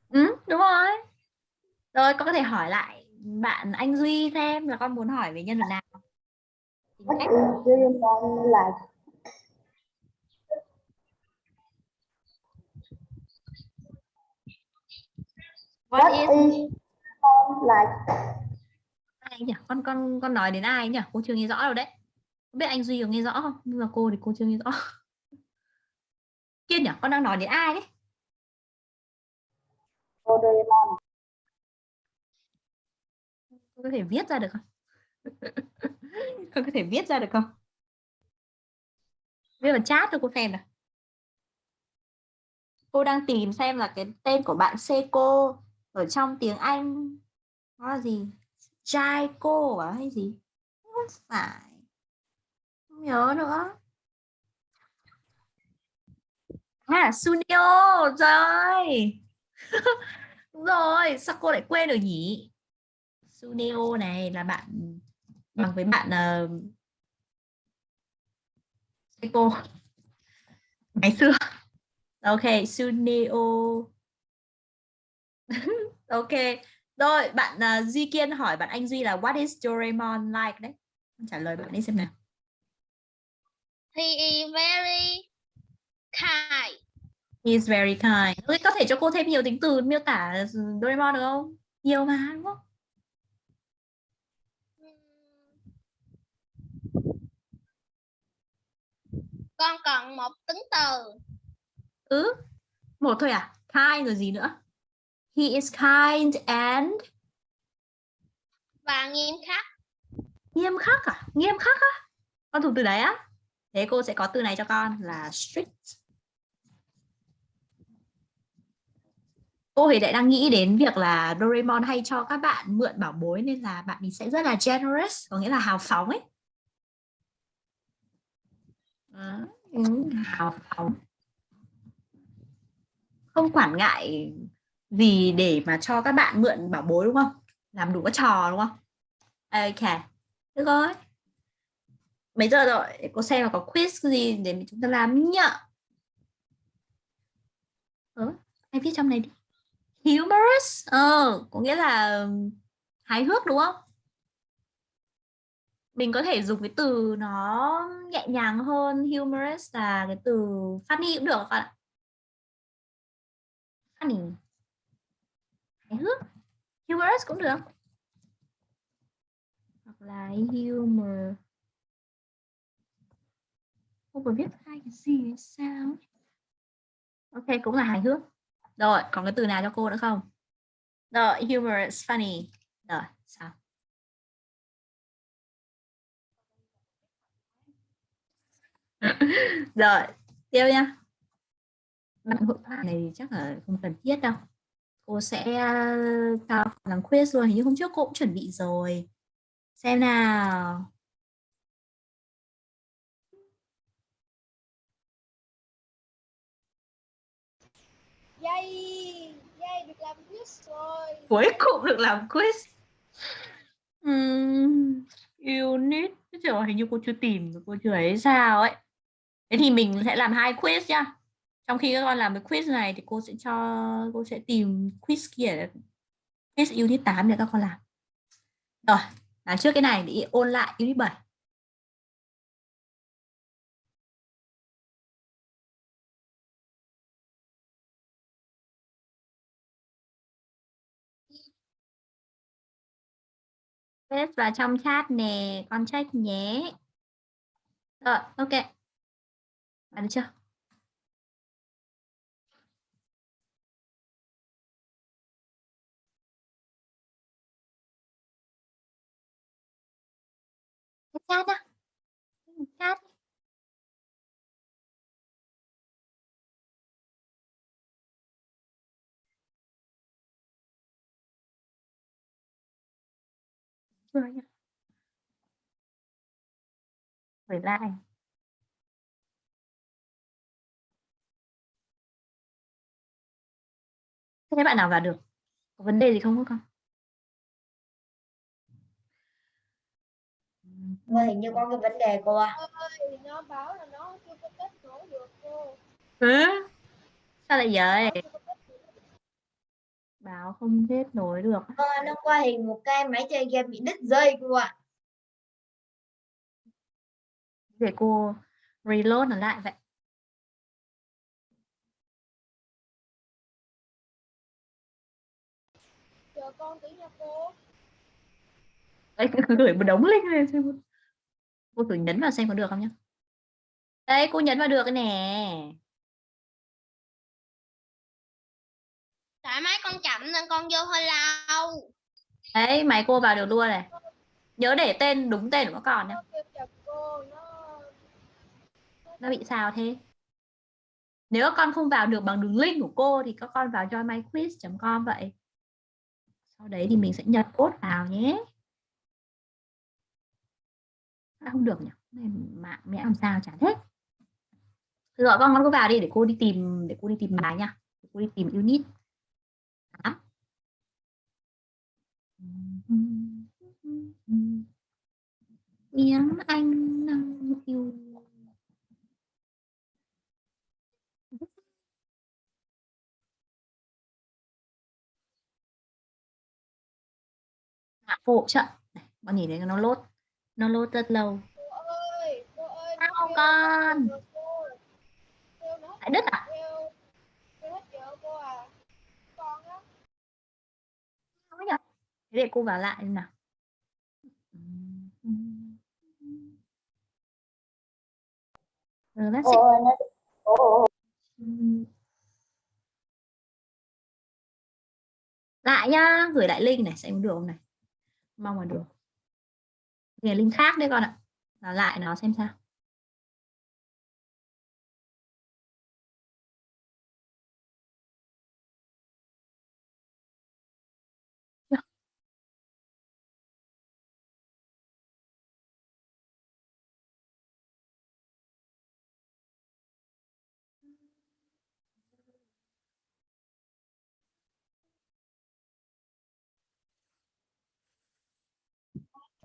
ừ, đúng rồi. Rồi con có thể hỏi lại bạn anh Duy xem là con muốn hỏi về nhân vật nào. Tính cách. Is what What is is like? ai nhỉ? Con con con nói đến ai nhỉ? Cô chưa nghe rõ đâu đấy. Không biết anh duy có nghe rõ không? Nhưng mà cô thì cô chưa nghe rõ. Kiên nhỉ? Con đang nói đến ai đấy? Cô Doraemon. con có thể viết ra được không? Con có thể viết ra được không? Viết vào chat cho cô xem nào. Cô đang tìm xem là cái tên của bạn Seiko ở trong tiếng Anh nó là gì? Jaiko à hay gì? Không phải. Không nhớ nữa. À Sunio trời. Đúng rồi sao cô lại quên được nhỉ? Sunio này là bạn bằng với bạn ờ, uh, cô ngày xưa. Ok Sunio. ok rồi bạn uh, Duy Kiên hỏi bạn anh Duy là what is Doraemon like đấy trả lời bạn đi xem nào He is very kind. He is very kind. Ôi, có thể cho cô thêm nhiều tính từ miêu tả Doraemon được không? Nhiều mà đúng không? Con còn một tính từ. Ừ. Một thôi à? Kind rồi gì nữa? He is kind and Và nghiêm khắc. nghiêm khắc à? Nghiêm khắc á? Con thuộc từ đấy á? Thế cô sẽ có từ này cho con là strict. Cô thì lại đang nghĩ đến việc là Doraemon hay cho các bạn mượn bảo bối nên là bạn mình sẽ rất là generous, có nghĩa là hào phóng ấy. Ừ, hào phóng. Không quản ngại gì để mà cho các bạn mượn bảo bối đúng không? Làm đủ các trò đúng không? Ok, được rồi. Mấy giờ rồi để cô xem là có quiz gì để chúng ta làm nhá Ừ, em viết trong này đi? Humorous? Ờ có nghĩa là hài hước đúng không? Mình có thể dùng cái từ nó nhẹ nhàng hơn humorous là cái từ funny cũng được các bạn ạ. Funny hài hước humorous cũng được. Hoặc là humor. Không vừa viết hai cái gì sao ok, cũng là hài hước. Rồi, còn cái từ nào cho cô nữa không? Rồi humorous funny. Rồi, sao? Rồi tiêu nha. Bạn hội thoại này chắc là không cần thiết đâu cô sẽ cao làm quiz luôn hình như hôm trước cô cũng chuẩn bị rồi xem nào Yay! Yay, được làm quiz rồi. Cuối cùng được làm quiz. Uhm, unit. Trời hình như cô chưa tìm, cô chưa ấy sao ấy. Thế thì mình sẽ làm hai quiz nhá. Trong khi các con làm cái quiz này thì cô sẽ cho cô sẽ tìm quiz kia quiz unit 8 để các con làm. Rồi, làm trước cái này để ôn lại unit 7. Test vào trong chat nè, con check nhé. Rồi, ok. Bạn chưa? Chat á. Chat. rồi gửi lại thế bạn nào vào được có vấn đề gì không con Cô hình như có cái vấn đề cô ạ. Nó báo là nó chưa có kết nối được cô. ừ? sao lại vậy báo không kết nối được Cô nó qua hình một cái máy chơi game bị đứt dây cô ạ. để cô reload nó lại vậy Chờ con tí nha cô. đấy cứ gửi một đống link lên xem cô thử nhấn vào xem có được không nhá. Đây cô nhấn vào được nè. Tại máy con chậm nên con vô hơi lâu. đấy máy cô vào được luôn này. Nhớ để tên đúng tên của con nhé Nó bị sao thế? Nếu con không vào được bằng đường link của cô thì các con vào joinmyquiz.com vậy. Sau đấy thì mình sẽ nhập code vào nhé À, không được nhỉ. Này mạng mẹ làm sao chả thế. Gọi con con cứ vào đi để cô đi tìm, để cô đi tìm bài nha. Để cô đi tìm unit. Tám. Miếng anh năng yêu. Phụ trợ. Này, con nhìn thấy nó lốt. Nó lô rất lâu. Ơi, ơi. Sao con? Kêu Lại đứt à? Thế để cô vào lại nào. Rồi, let's nó lại nhá gửi lại link này xem được không này mong là được nghề linh khác đấy con ạ. Nó lại nó xem sao.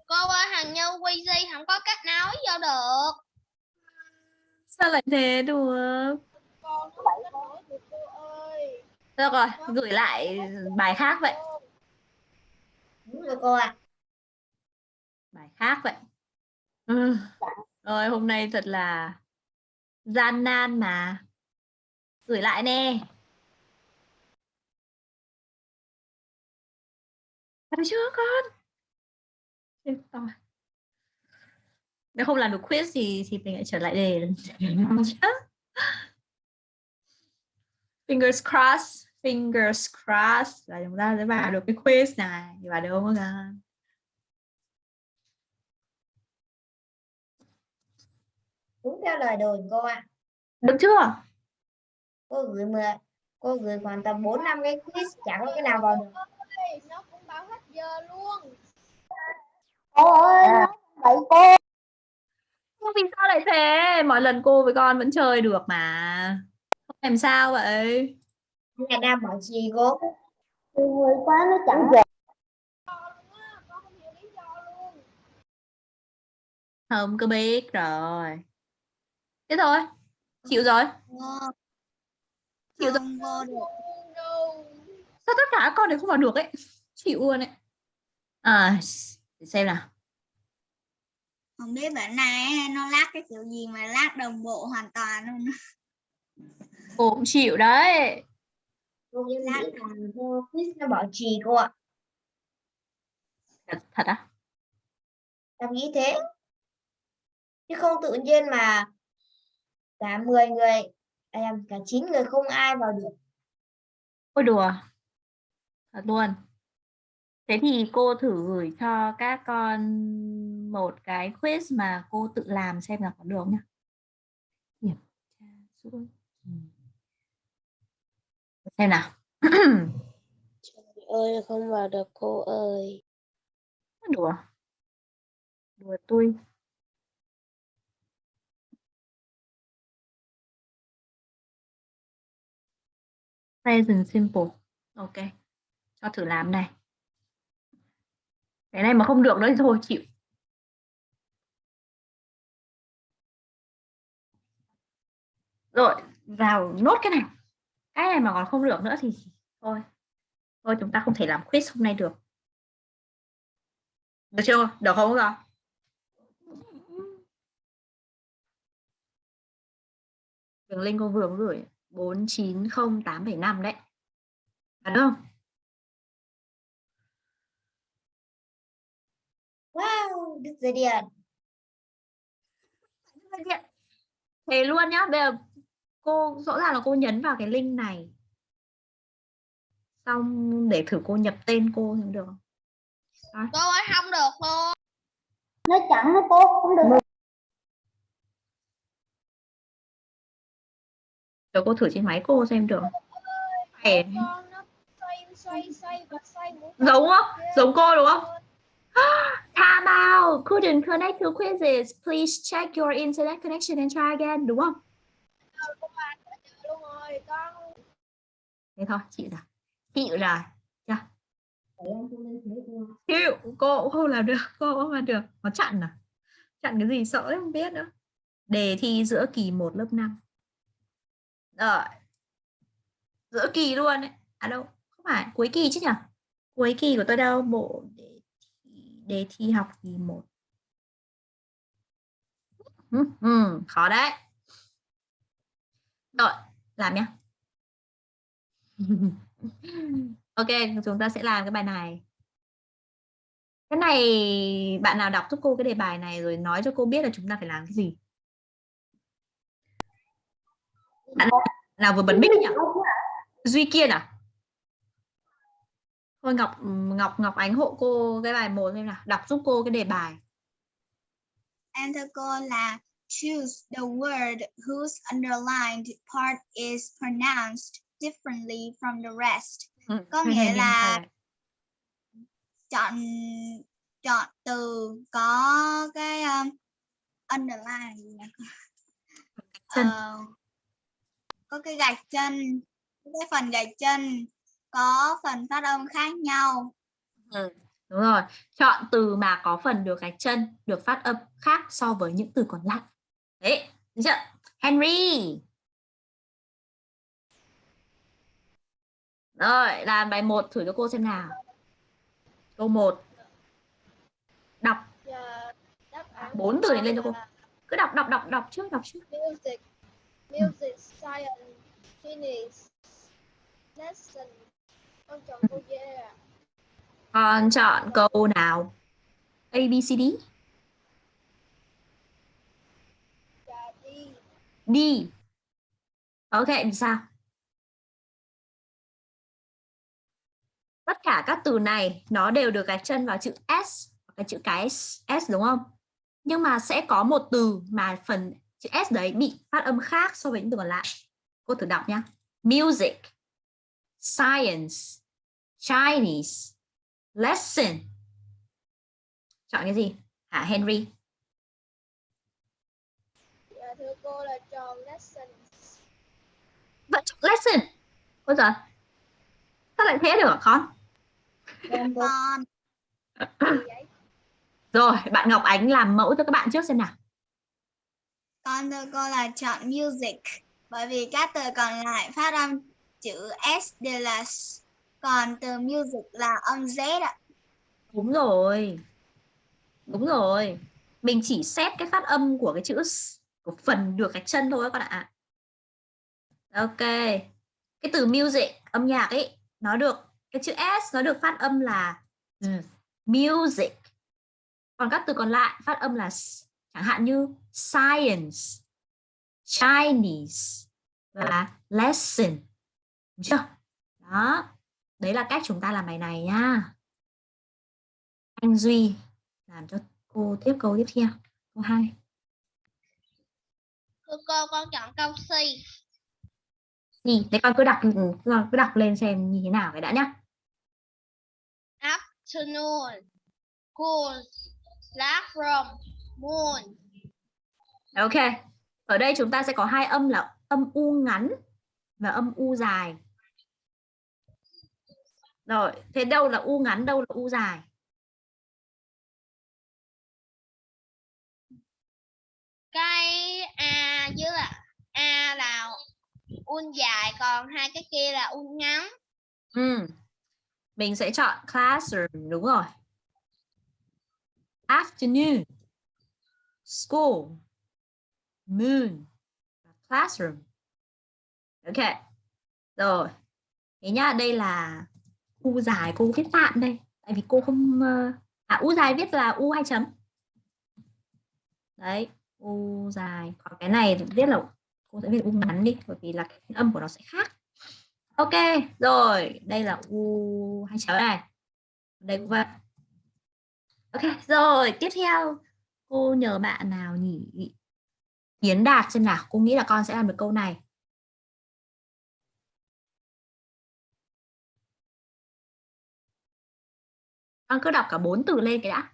Cô ơi, thằng Như Weezy không có cách nói vô được. sao lại thế được Con được cô ơi. được rồi gửi lại bài khác vậy đúng rồi cô ạ bài khác vậy ừ. rồi hôm nay thật là gian nan mà gửi lại nè Được chưa con? Nếu không làm được quiz thì thì mình lại trở lại đề lần trước. Fingers crossed, fingers crossed là chúng ta sẽ vào được cái quiz này. Vào được không con? đúng theo lời đồn cô ạ Được chưa? cô gửi mười cô gửi khoảng tầm 4 năm cái quiz chẳng có cái nào vào được Nó cũng bảo hết giờ luôn. Cô ơi vậy cô Không vì sao lại thế? Mọi lần cô với con vẫn chơi được mà. Không làm sao vậy? nhà đang bảo trì cô người quá nó chẳng về không có biết rồi. Thế thôi. Chịu rồi. Chịu rồi. Sao tất cả các con đều không vào được ấy? Chịu luôn ấy. À, để xem nào. Không biết bản này nó lát cái kiểu gì mà lát đồng bộ hoàn toàn luôn. Cô cũng chịu đấy. cô nghĩ là quiz nó bảo trì cô ạ Thật, thật á? em nghĩ thế chứ không tự nhiên mà cả 10 người nhầm, cả 9 người không ai vào được Ôi đùa. Thật luôn. Thế thì cô thử gửi cho các con một cái quiz mà cô tự làm xem là có được không nhá. Kiểm tra suốt kỳ. Xem nào. ơi không vào được cô ơi đùa. Đùa tôi. Present simple. Ok. Cho thử làm này. Cái này mà không được nữa thì thôi chịu. Rồi, vào nốt cái này. Cái này mà còn không được nữa thì thôi. Thôi chúng ta không thể làm quiz hôm nay được. Được chưa? Được không rồi? Đường link cô vừa gửi 490875 đấy. Đúng không? Wow Đức Giới Điện Thế luôn nhá. Bây giờ cô rõ ràng là cô nhấn vào cái link này. Xong để thử cô nhập tên cô thì được không? Cô ơi, không được luôn. nó chẳng nó tốt không được Để cô thử trên máy cô xem được. Phải Con nó xoay, xoay, xoay và xoay mũi giống không? Giống cô đúng không? Out. Couldn't connect to quizzes. Please check your internet connection and try again. Đúng không? Thế thôi, chịu rồi. Chịu rồi. Chưa? chịu cô cũng không làm được cô cũng không làm được nó chặn à chặn cái gì sợ đấy không biết nữa đề thi giữa kỳ 1 lớp 5 rồi giữa kỳ luôn đấy à đâu không phải cuối kỳ chứ nhỉ cuối kỳ của tôi đâu bộ đề thi, học kỳ 1 ừ, ừ, khó đấy. Rồi làm nhé. ok chúng ta sẽ làm cái bài này. Cái này bạn nào đọc giúp cô cái đề bài này rồi nói cho cô biết là chúng ta phải làm cái gì. Bạn nào vừa bật mic nhỉ? Duy kiên à? Thôi ngọc ngọc ngọc ánh hộ cô cái bài một xem nào đọc giúp cô cái đề bài Em thưa cô là choose the word whose underlined part is pronounced differently from the rest. Ừ, Có nghĩa là chọn chọn từ có cái um, underline gì nhỉ? chân. Ờ, có cái gạch chân cái phần gạch chân có phần phát âm khác nhau Đúng rồi, chọn từ mà có phần được gạch chân, được phát âm khác so với những từ còn lại. Đấy, được chưa? Henry. Rồi, làm bài 1 thử cho cô xem nào. Câu 1. Đọc Giờ đáp án bốn từ này lên cho cô. Cứ đọc đọc đọc đọc trước, đọc trước. Music, music, science, tennis, lesson. Con chọn câu D ạ. Con chọn câu nào? A, B, C, D. Dạ. D. Ok, vì sao? Tất cả các từ này nó đều được gạch chân vào chữ S, cái chữ cái S, S đúng không? Nhưng mà sẽ có một từ mà phần chữ S đấy bị phát âm khác so với những từ còn lại. Cô thử đọc nhá Music, science, Chinese, lesson. Chọn cái gì? Hả Henry? Dạ thưa cô là chọn lesson. Vẫn chọn lesson. Ôi giời. Sao lại thế được hả con? Vậy? Rồi, bạn Ngọc Ánh làm mẫu cho các bạn trước xem nào. con thưa cô là chọn music bởi vì các từ còn lại phát âm chữ s đều là s, còn từ music là âm z ạ Đúng rồi. Đúng rồi. Mình chỉ xét cái phát âm của cái chữ của phần được gạch chân thôi các bạn ạ. Ok. Cái từ music, âm nhạc ấy, nó được cái chữ S nó được phát âm là ừ, music. Còn các từ còn lại phát âm là chẳng hạn như science, Chinese và lesson. Đúng chưa? Đó. Đấy là cách chúng ta làm bài này nha. Anh Duy làm cho cô tiếp câu tiếp theo. Câu 2. Thưa cô con chọn câu C. Gì? Đấy con cứ đọc ừ, cứ đọc lên xem như thế nào cái đã nhá. Afternoon. Cool. Classroom. Moon. Ok. Ở đây chúng ta sẽ có hai âm là âm u ngắn và âm u dài. Rồi, thế đâu là u ngắn, đâu là u dài? Cái A với là A là un dài còn hai cái kia là un ngắn. Ừ. Mình sẽ chọn classroom đúng rồi. Afternoon. School. Moon. Classroom. Ok. Rồi. Thế nhá, đây là u dài cô viết tạm đây. Tại vì cô không ờ, à u dài viết là u hai chấm. Đấy, u dài. Còn cái này viết là cô sẽ viết u ngắn đi bởi vì là cái âm của nó sẽ khác. Ok, rồi, đây là u hai chấm này. Đây cũng vậy. Ok, rồi, tiếp theo cô nhờ bạn nào nhỉ? yến Đạt xem nào, cô nghĩ là con sẽ làm được câu này. Con cứ đọc cả bốn từ lên cái đã.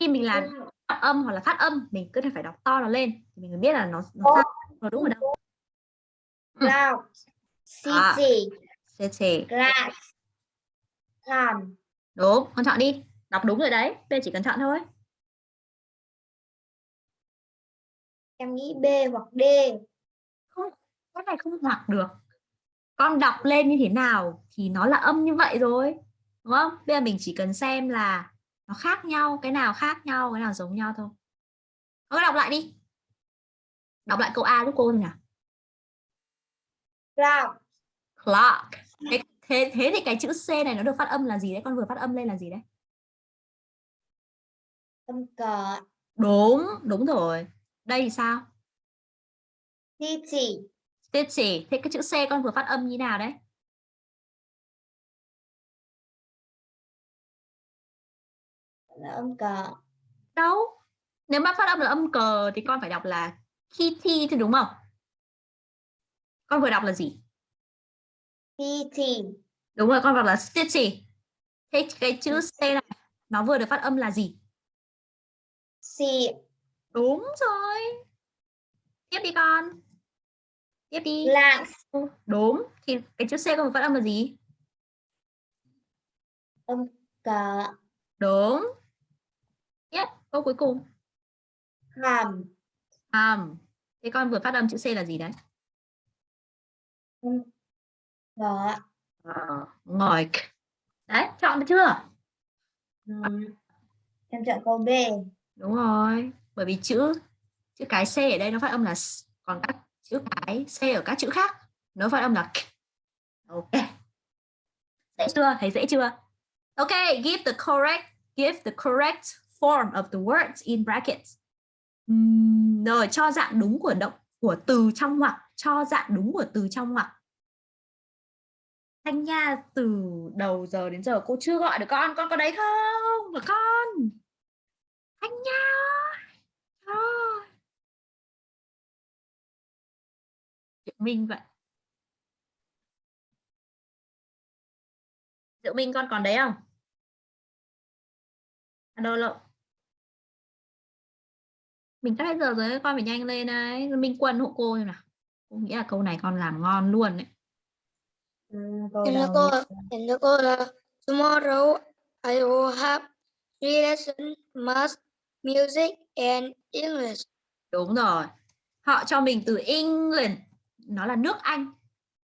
Khi mình làm phát âm hoặc là phát âm, mình cứ phải đọc to nó lên thì mình mới biết là nó nó sao, nó đúng ở đâu. Cloud. À. City. City. Glass. Calm. đúng con chọn đi đọc đúng rồi đấy B chỉ cần chọn thôi em nghĩ B hoặc D cái này không hoặc được con đọc lên như thế nào thì nó là âm như vậy rồi đúng không? Bây giờ mình chỉ cần xem là nó khác nhau cái nào khác nhau cái nào giống nhau thôi. Con đọc lại đi. Đọc lại câu A giúp cô nào. Clock. Clock. Thế, thế thế thì cái chữ C này nó được phát âm là gì đấy? Con vừa phát âm lên là gì đấy? Âm cờ đúng đúng rồi. Đây thì sao? City city thế cái chữ C con vừa phát âm như nào đấy là âm cờ. Đâu? Nếu mà phát âm là âm cờ thì con phải đọc là kitty thì đúng không? Con vừa đọc là gì? City đúng rồi con đọc là city thế cái chữ c này nó vừa được phát âm là gì? C. Đúng rồi. Tiếp đi con. Tiếp đi. Class đúng. Thì cái chữ c con vừa phát âm là gì? Âm cờ. Đúng câu cuối cùng. Hàm. Um, thế con vừa phát âm chữ c là gì đấy? Cờ Ờ, ngồi đấy chọn được chưa? Ừm, em chọn câu B. Đúng rồi bởi vì chữ chữ cái c ở đây nó phát âm là s, còn các chữ cái c ở các chữ khác nó phát âm là k. ok. Dễ chưa? Thấy dễ chưa? Ok give the correct give the correct form of the words in brackets. Rồi, cho dạng đúng của động, của từ trong ngoặc. Cho dạng đúng của từ trong ngoặc. Thanh Nha, từ đầu giờ đến giờ cô chưa gọi được con. Con có đấy không? Mà con! Thanh Nha thôi Diệu Minh vậy. Diệu Minh, con còn đấy không? Alo lộn mình sắp hết giờ rồi con phải nhanh lên đấy Minh Quân hộ cô xem nào cô nghĩ là câu này con làm ngon luôn đấy đầu cô, em thưa cô là tomorrow I will have three lessons, math, music and English. Đúng rồi. Họ cho mình từ England, nó là nước Anh.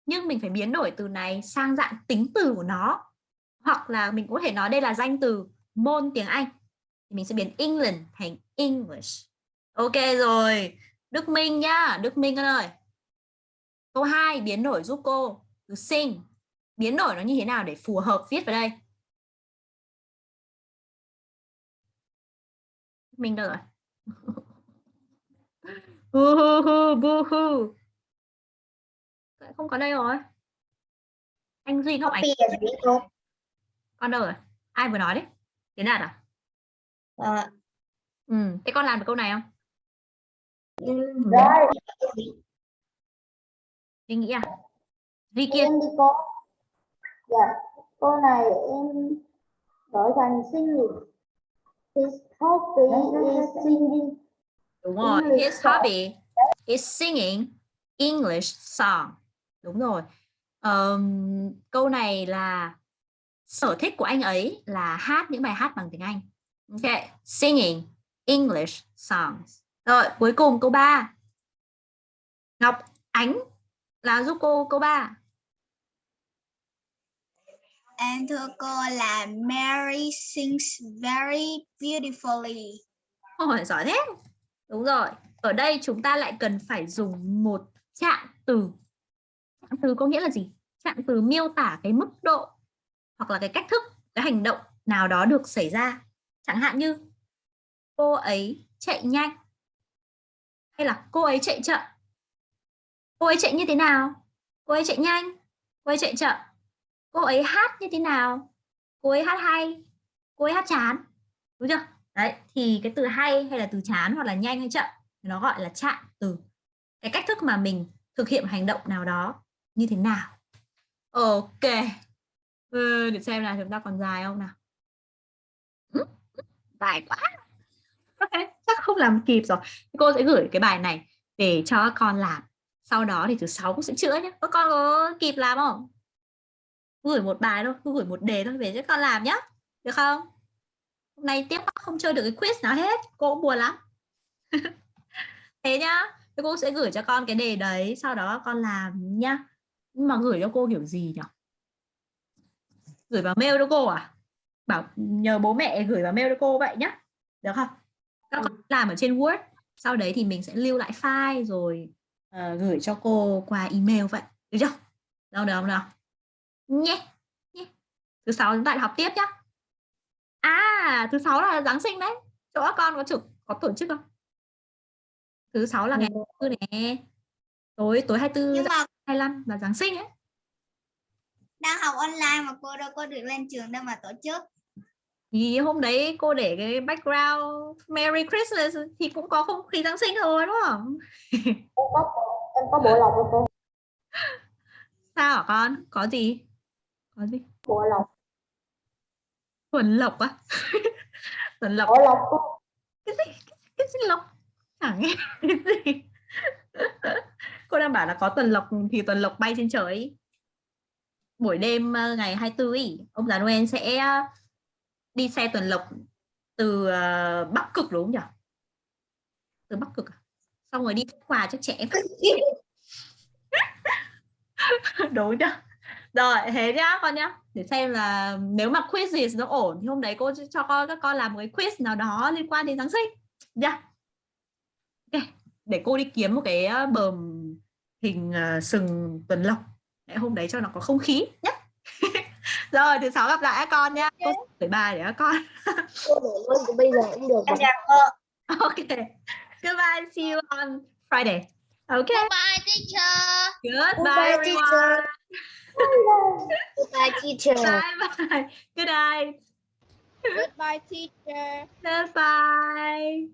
Nhưng mình phải biến đổi từ này sang dạng tính từ của nó. Hoặc là mình có thể nói đây là danh từ môn tiếng Anh. Thì mình sẽ biến England thành English. Ok rồi. Đức Minh nhá, Đức Minh con ơi. Câu 2 biến đổi giúp cô từ sing. Biến đổi nó như thế nào để phù hợp viết vào đây? Minh đâu rồi? Hu hu hu bu hu. Không có đây rồi. Anh Duy gì cô con đâu rồi? Ai vừa nói đấy? Tiến Đạt à? Ờ, Ừ, thế con làm được câu này không? Rồi Duy nghĩ à? Duy kia em đi cô dạ câu này em đổi thành singing his hobby is singing đúng rồi. English His song. hobby is singing English song. Đúng rồi. Ờm, câu này là sở thích của anh ấy là hát những bài hát bằng tiếng Anh. Ok, singing English songs. Rồi, cuối cùng câu 3. Ngọc Ánh là giúp cô câu 3. Em thưa cô là Mary sings very beautifully. Ôi, giỏi thế. Đúng rồi. Ở đây chúng ta lại cần phải dùng một trạng từ. Trạng từ có nghĩa là gì? Trạng từ miêu tả cái mức độ hoặc là cái cách thức, cái hành động nào đó được xảy ra. Chẳng hạn như cô ấy chạy nhanh hay là cô ấy chạy chậm. Cô ấy chạy như thế nào? Cô ấy chạy nhanh, cô ấy chạy chậm. Cô ấy hát như thế nào? Cô ấy hát hay, cô ấy hát chán. Đúng chưa? Đấy, thì cái từ hay hay là từ chán hoặc là nhanh hay chậm nó gọi là trạng từ. Cái cách thức mà mình thực hiện hành động nào đó như thế nào. Ok. Ừ, để xem là chúng ta còn dài không nào. Dài quá. Ok, chắc không làm kịp rồi. Cô sẽ gửi cái bài này để cho các con làm. Sau đó thì thứ sáu cũng sẽ chữa nhé. Các con có kịp làm không? Gửi một bài thôi, cứ gửi một đề thôi về cho con làm nhé. được không hôm nay tiếp không chơi được cái quiz nào hết cô cũng buồn lắm thế nhá thì cô sẽ gửi cho con cái đề đấy sau đó con làm nhá nhưng mà gửi cho cô kiểu gì nhỉ gửi vào mail cho cô à bảo nhờ bố mẹ gửi vào mail cho cô vậy nhá được không các con làm ở trên Word. Sau đấy thì mình sẽ lưu lại file rồi ờ, gửi cho cô qua email vậy. Được chưa? Đâu được không nào? Nhé nhé. Thứ sáu chúng ta học tiếp nhá. À thứ sáu là Giáng sinh đấy. Chỗ các con có trực có tổ chức không? Thứ sáu là ngày thứ nè. Tối tối 24 nhưng mà 25 là Giáng sinh ấy. Đang học online mà cô đâu có được lên trường đâu mà tổ chức thì hôm đấy cô để cái background Merry Christmas thì cũng có không khí Giáng sinh rồi đúng không? Em có em có bộ lọc của cô. Sao hả con? Có gì? Có gì? Bộ lọc tuần lộc á. Tuần lộc. Bộ lọc cái gì? Cái gì lộc? Chẳng nghe cái gì. Cô đang bảo là có tuần lộc thì tuần lộc bay trên trời. Buổi đêm ờ, ngày 24 ý, ông già Noel sẽ đi xe tuần lộc từ ờ, Bắc Cực đúng không nhỉ? Từ Bắc Cực à? xong rồi đi quà cho trẻ em. Đúng chưa rồi, thế nhá, con nhá. Để xem là nếu mà quiz gì nó ổn thì hôm đấy cô cho con, các con làm một cái quiz nào đó liên quan đến Giáng sinh. Nhá. Okay. để cô đi kiếm một cái ờ, bờm hình ờ, sừng tuần lộc. Để hôm đấy cho nó có không khí nhé rồi thứ sáu gặp lại các con nhá. Cô gửi bài để các con. Cô để luôn từ bây giờ cũng được cô. Ok. Goodbye see you on Friday. Okay Goodbye teacher. goodbye Goodbye, teacher. Goodbye teacher. Bye bye. Good night. Goodbye teacher. goodbye